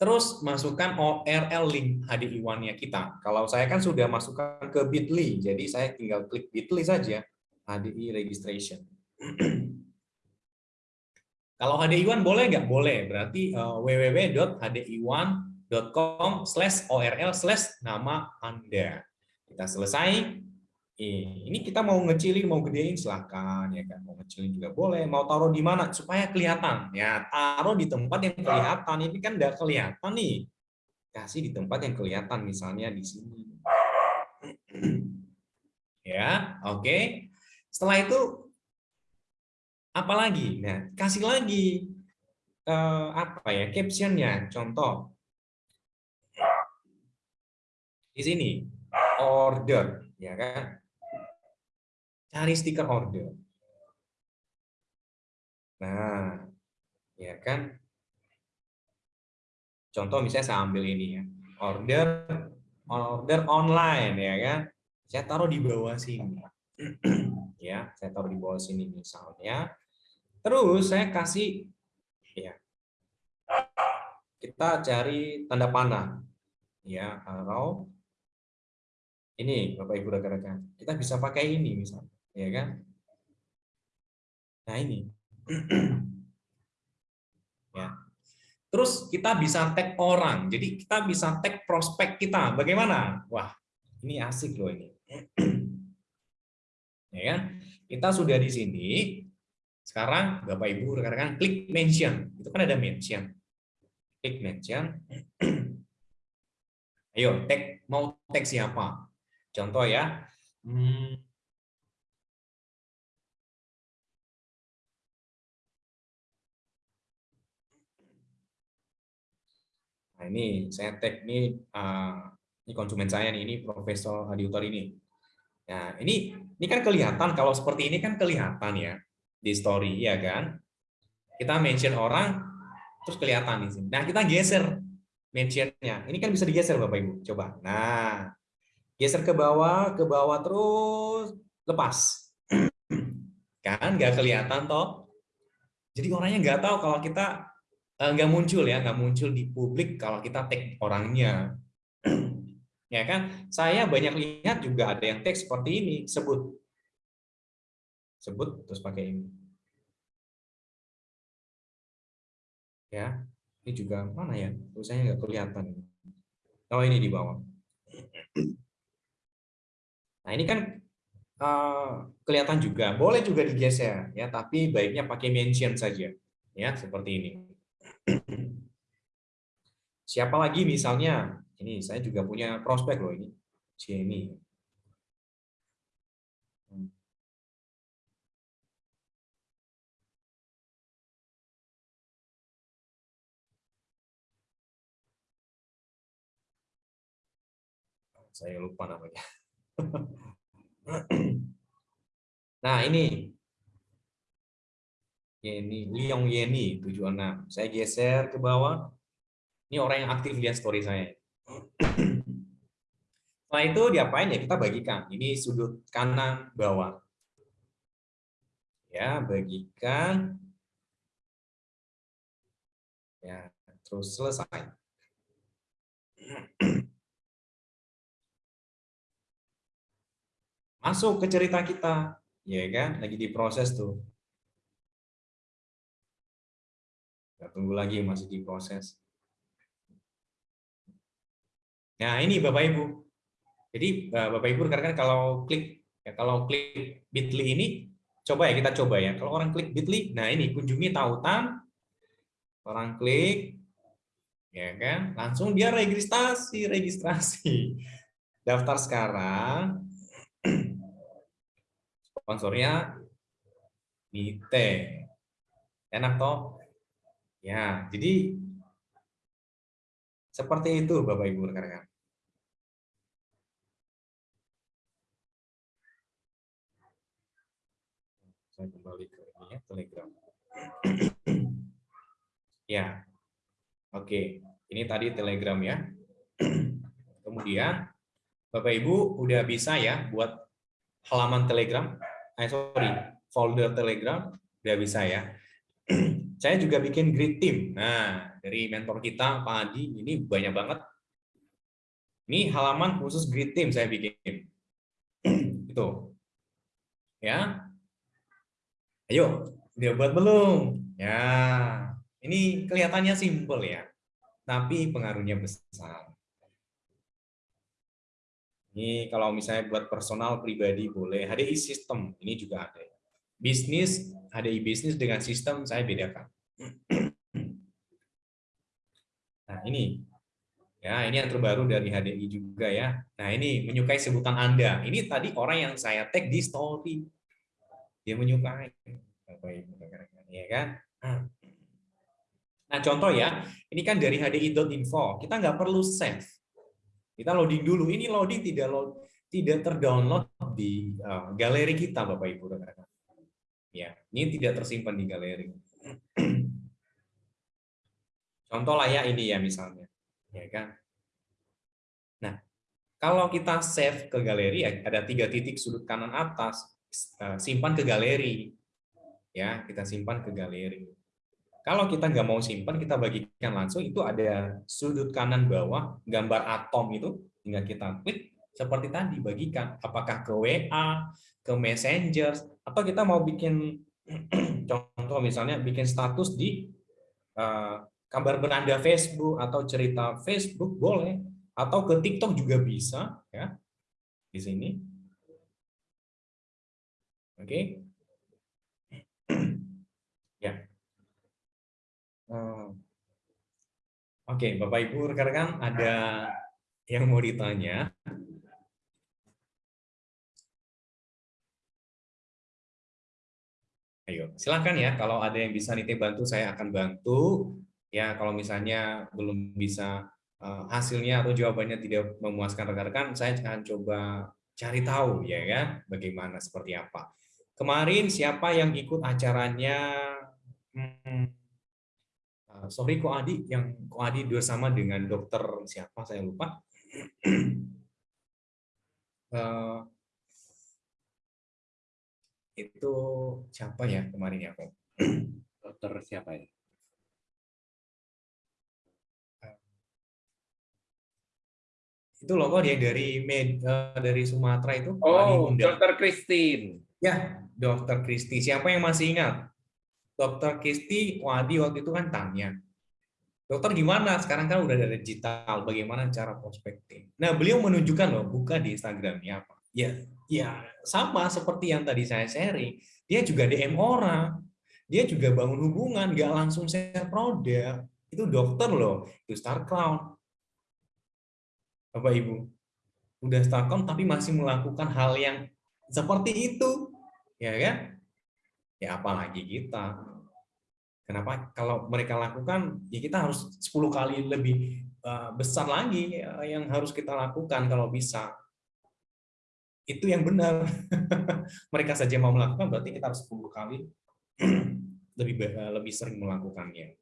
S1: Terus masukkan ORL link HDI1-nya kita. Kalau saya kan sudah masukkan ke Bitly, jadi saya tinggal klik Bitly saja, HDI registration. Kalau HDI1 boleh nggak? Boleh. Berarti uh, www.hdi1.com slash ORL slash nama Anda. Kita selesai. Ini kita mau ngecilin, mau gedein, silahkan. ya kan. Mau ngecilin juga boleh. Mau taruh di mana? Supaya kelihatan. Ya, taruh di tempat yang kelihatan. Ini kan nggak kelihatan nih. Kasih di tempat yang kelihatan, misalnya di sini. Ya, oke. Okay. Setelah itu Apalagi? Nah, kasih lagi eh, apa ya captionnya. Contoh di sini order, ya kan? Cari stiker order. Nah, ya kan? Contoh misalnya saya ambil ini ya, order order online, ya kan? Saya taruh di bawah sini ya saya taruh di bawah sini misalnya terus saya kasih ya kita cari tanda panah ya arrow ini Bapak Ibu rekan-rekan kita bisa pakai ini misalnya ya kan nah ini ya terus kita bisa tag orang jadi kita bisa tag prospek kita bagaimana wah ini asik loh ini ya kan? Kita sudah di sini. Sekarang Bapak Ibu rekan-rekan klik mention. Itu kan ada mention. Klik mention. Ayo, tag mau tag siapa? Contoh ya. Hmm. Nah, ini saya tag ini uh, ini konsumen saya nih, ini Profesor Adiutor ini. Nah, ini ini kan kelihatan kalau seperti ini kan kelihatan ya di story ya kan. Kita mention orang terus kelihatan di sini. Nah, kita geser mentionnya. Ini kan bisa digeser Bapak Ibu. Coba. Nah, geser ke bawah, ke bawah terus lepas. kan nggak kelihatan toh. Jadi orangnya nggak tahu kalau kita eh, nggak muncul ya, nggak muncul di publik kalau kita tag orangnya. Ya kan? Saya banyak lihat juga ada yang teks seperti ini sebut. Sebut terus pakai ini. Ya ini juga mana ya? Tulisannya nggak kelihatan. Oh ini di bawah nah ini kan uh, kelihatan juga boleh juga digeser ya tapi baiknya pakai mention saja ya seperti ini siapa lagi misalnya ini saya juga punya prospek loh ini. Jenny. Hmm. Saya lupa namanya. Nah, ini Yeni, Liong Yeni 76. Saya geser ke bawah. Ini orang yang aktif lihat story saya. Setelah itu diapain ya? Kita bagikan. Ini sudut kanan bawah. Ya, bagikan. Ya, terus selesai. Masuk ke cerita kita, ya kan? Lagi diproses tuh. Kita tunggu lagi masih diproses. Nah, ini Bapak Ibu. Jadi eh, Bapak Ibu rekan kalau klik ya kalau klik Bitly ini coba ya kita coba ya. Kalau orang klik Bitly, nah ini kunjungi tautan orang klik ya kan, langsung dia registrasi, registrasi. Daftar sekarang. Sponsornya Nite. Enak toh? Ya, jadi seperti itu Bapak Ibu rekan-rekan. Saya kembali ke ini ya, Telegram. ya. Oke, ini tadi Telegram ya. Kemudian Bapak Ibu udah bisa ya buat halaman Telegram Eh, sorry, folder Telegram udah bisa ya. Saya juga bikin grid team. Nah, dari mentor kita Pak Adi ini banyak banget. Ini halaman khusus grid team saya bikin. Itu. Ya. Ayo, udah buat belum? Ya. Ini kelihatannya simpel ya. Tapi pengaruhnya besar. Ini kalau misalnya buat personal pribadi boleh. HDI sistem ini juga ada. Bisnis, HDI bisnis dengan sistem saya bedakan. Nah ini, ya ini yang terbaru dari HDI juga ya. Nah ini menyukai sebutan Anda. Ini tadi orang yang saya tag di story. Dia menyukai. Ya kan? Nah contoh ya, ini kan dari hdi.info. Kita nggak perlu save kita loading dulu. Ini loading tidak load, tidak terdownload di uh, galeri kita, Bapak Ibu rekan Ya, ini tidak tersimpan di galeri. Contoh lah ya ini ya misalnya, ya kan. Nah, kalau kita save ke galeri ada tiga titik sudut kanan atas, uh, simpan ke galeri. Ya, kita simpan ke galeri. Kalau kita nggak mau simpan, kita bagikan langsung, itu ada sudut kanan bawah, gambar atom itu, tinggal kita klik, seperti tadi, bagikan. Apakah ke WA, ke Messenger, atau kita mau bikin, contoh misalnya, bikin status di uh, kabar beranda Facebook, atau cerita Facebook, boleh. Atau ke TikTok juga bisa, ya di sini. Oke. Okay. ya. Oh. Oke, Bapak Ibu rekan-rekan ada yang mau ditanya? Ayo, silakan ya. Kalau ada yang bisa Nite bantu, saya akan bantu. Ya, kalau misalnya belum bisa uh, hasilnya atau jawabannya tidak memuaskan rekan-rekan, saya akan coba cari tahu ya kan, bagaimana seperti apa. Kemarin siapa yang ikut acaranya? Hmm, Eh, sorry Ko Adi? Yang Ko Adi bersama dengan dokter siapa? Saya lupa. Uh, itu siapa ya kemarin ya Ko
S2: dokter siapa ya?
S1: Itu loh kok dia dari med, uh, dari Sumatera itu?
S2: Oh dokter Christine.
S1: Ya dokter Kristi siapa yang masih ingat Dokter Kisti Wadi waktu itu kan tanya, dokter gimana? Sekarang kan udah ada digital, bagaimana cara prospecting? Nah, beliau menunjukkan loh, buka di Instagramnya apa. Ya, ya sama seperti yang tadi saya sharing. Dia juga DM orang, dia juga bangun hubungan, nggak langsung share produk. Itu dokter loh, itu Star Crown. Bapak Ibu, udah Star Crown tapi masih melakukan hal yang seperti itu, ya kan? Ya apalagi kita. Kenapa? Kalau mereka lakukan, ya kita harus 10 kali lebih eh, besar lagi eh, yang harus kita lakukan kalau bisa. Itu yang benar. mereka saja mau melakukan, berarti kita harus 10 kali lebih eh, lebih sering melakukannya.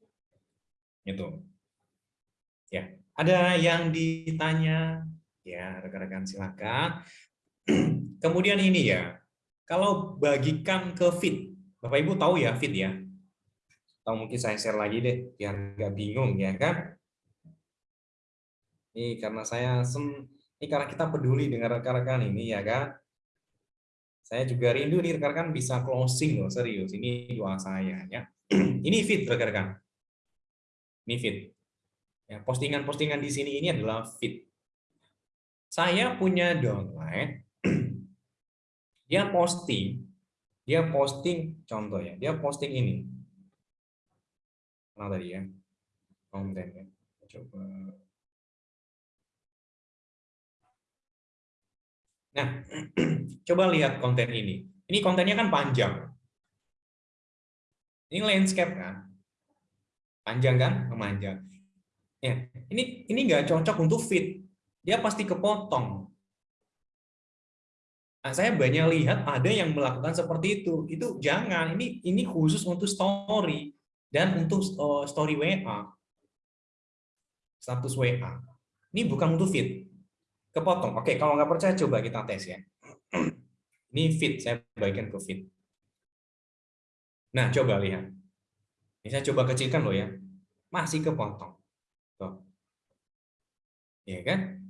S1: Itu. Ya, ada yang ditanya? Ya, rekan-rekan silakan. Kemudian ini ya, kalau bagikan ke feed, Bapak Ibu tahu ya feed ya, atau mungkin saya share lagi deh biar nggak bingung ya kan? Ini karena saya sem ini karena kita peduli dengan rekan-rekan ini ya kan? Saya juga rindu nih rekan-rekan bisa closing loh serius. Ini doa saya ya. Ini fit rekan-rekan. Ini fit ya postingan-postingan di sini ini adalah fit saya punya downline. Dia posting dia posting contoh ya dia posting ini mana tadi ya? Konten ya? Coba. Nah coba lihat konten ini. Ini kontennya kan panjang. Ini landscape kan? Panjang kan? Memanjang. Ya ini ini nggak cocok untuk fit. Dia pasti kepotong. Nah, saya banyak lihat ada yang melakukan seperti itu. Itu jangan. Ini ini khusus untuk story dan untuk uh, story WA. Status WA. Ini bukan untuk feed. Kepotong. Oke, kalau nggak percaya coba kita tes ya. Ini feed, saya bagikan ke feed. Nah, coba lihat. Ini saya coba kecilkan loh ya. Masih kepotong. Tuh. Ya kan?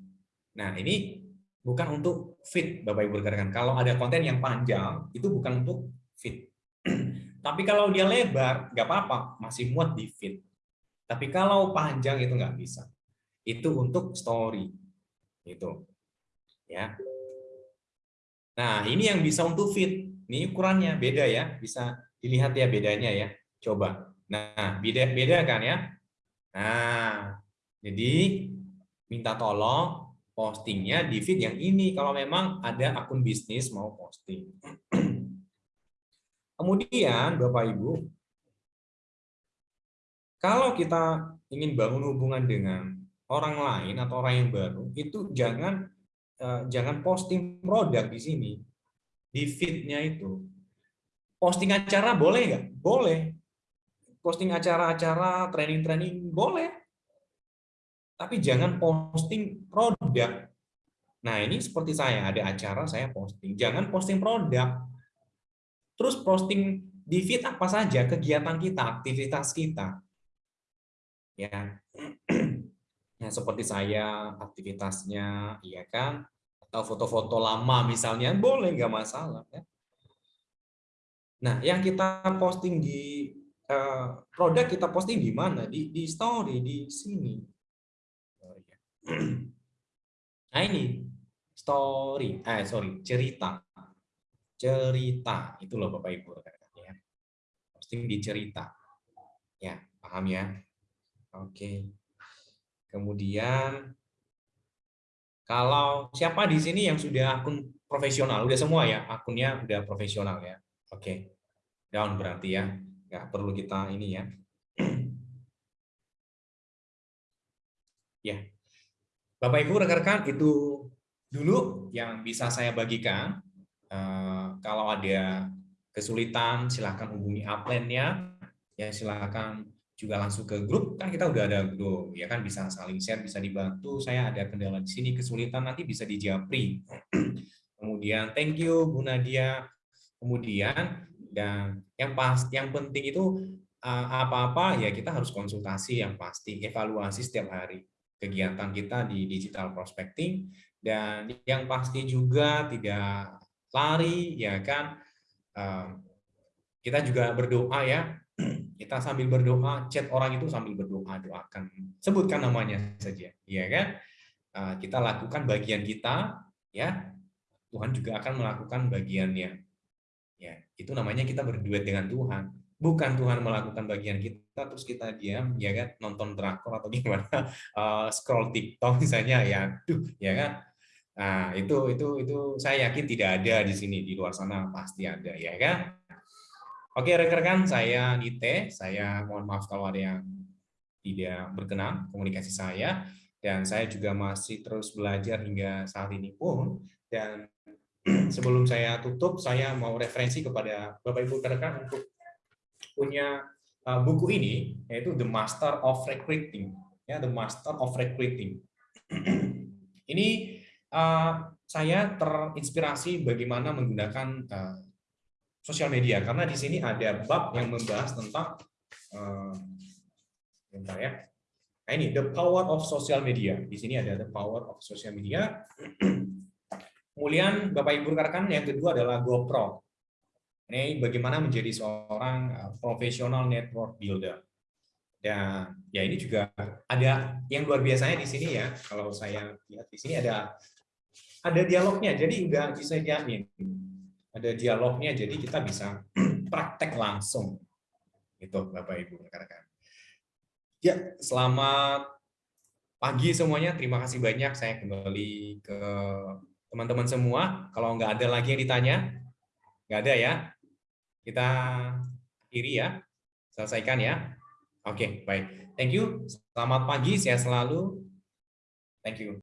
S1: Nah, ini bukan untuk fit Bapak Ibu rekan Kalau ada konten yang panjang, itu bukan untuk fit. Tapi kalau dia lebar, nggak apa-apa, masih muat di fit. Tapi kalau panjang itu nggak bisa. Itu untuk story. Itu. Ya. Nah, ini yang bisa untuk fit. Ini ukurannya beda ya, bisa dilihat ya bedanya ya. Coba. Nah, beda beda kan ya? Nah, jadi minta tolong postingnya di feed yang ini kalau memang ada akun bisnis mau posting. Kemudian Bapak Ibu, kalau kita ingin bangun hubungan dengan orang lain atau orang yang baru, itu jangan eh, jangan posting produk di sini di feed-nya itu. Posting acara boleh nggak? Boleh. Posting acara-acara, training-training boleh tapi jangan posting produk. Nah, ini seperti saya, ada acara saya posting. Jangan posting produk. Terus posting di feed apa saja kegiatan kita, aktivitas kita. Ya. Ya, seperti saya aktivitasnya, iya kan? Atau foto-foto lama misalnya, boleh nggak masalah ya. Nah, yang kita posting di uh, produk kita posting di mana? Di di story di sini Nah ini story, eh sorry cerita, cerita itu loh bapak ibu ya. Posting di cerita, ya paham ya? Oke. Kemudian kalau siapa di sini yang sudah akun profesional, udah semua ya akunnya udah profesional ya. Oke, down berarti ya, nggak perlu kita ini ya. ya, Bapak Ibu rekan-rekan itu dulu yang bisa saya bagikan. Eh, kalau ada kesulitan silahkan hubungi upline-nya. Ya silahkan juga langsung ke grup. Kan kita udah ada grup ya kan? Bisa saling share bisa dibantu. Saya ada kendala di sini kesulitan nanti bisa dijapri. Kemudian thank you Bu Nadia. Kemudian dan yang pas yang penting itu eh, apa-apa ya kita harus konsultasi yang pasti evaluasi setiap hari kegiatan kita di digital prospecting. Dan yang pasti juga tidak lari ya kan? Kita juga berdoa ya. Kita sambil berdoa chat orang itu sambil berdoa doakan. Sebutkan namanya saja ya kan? Kita lakukan bagian kita ya. Tuhan juga akan melakukan bagiannya ya. Itu namanya kita berduet dengan Tuhan. Bukan Tuhan melakukan bagian kita terus kita diam ya kan? Nonton drakor atau gimana? Uh, scroll TikTok misalnya ya. Duh ya kan nah itu itu itu saya yakin tidak ada di sini di luar sana pasti ada ya kan? Oke rekan-rekan saya Nite saya mohon maaf kalau ada yang tidak berkenan komunikasi saya. Dan saya juga masih terus belajar hingga saat ini pun. Dan sebelum saya tutup saya mau referensi kepada Bapak Ibu rekan untuk punya uh, buku ini yaitu The Master of Recruiting ya The Master of Recruiting. Ini uh, saya terinspirasi bagaimana menggunakan uh, sosial media. Karena di sini ada bab yang membahas tentang uh, ya. Nah ini the power of social media. Di sini ada the power of social media. Kemudian bapak ibu rekan yang kedua adalah GoPro. Ini bagaimana menjadi seorang profesional network builder. Dan ya ini juga ada yang luar biasanya di sini ya. Kalau saya lihat di sini ada ada dialognya. Jadi enggak bisa jamin. Ada dialognya jadi kita bisa praktek langsung. Itu Bapak Ibu rekan-rekan. Ya, selamat pagi semuanya. Terima kasih banyak. Saya kembali ke teman-teman semua. Kalau nggak ada lagi yang ditanya, nggak ada ya kita akhiri ya, selesaikan ya. Oke, baik. Thank you. Selamat pagi, sehat selalu. Thank you.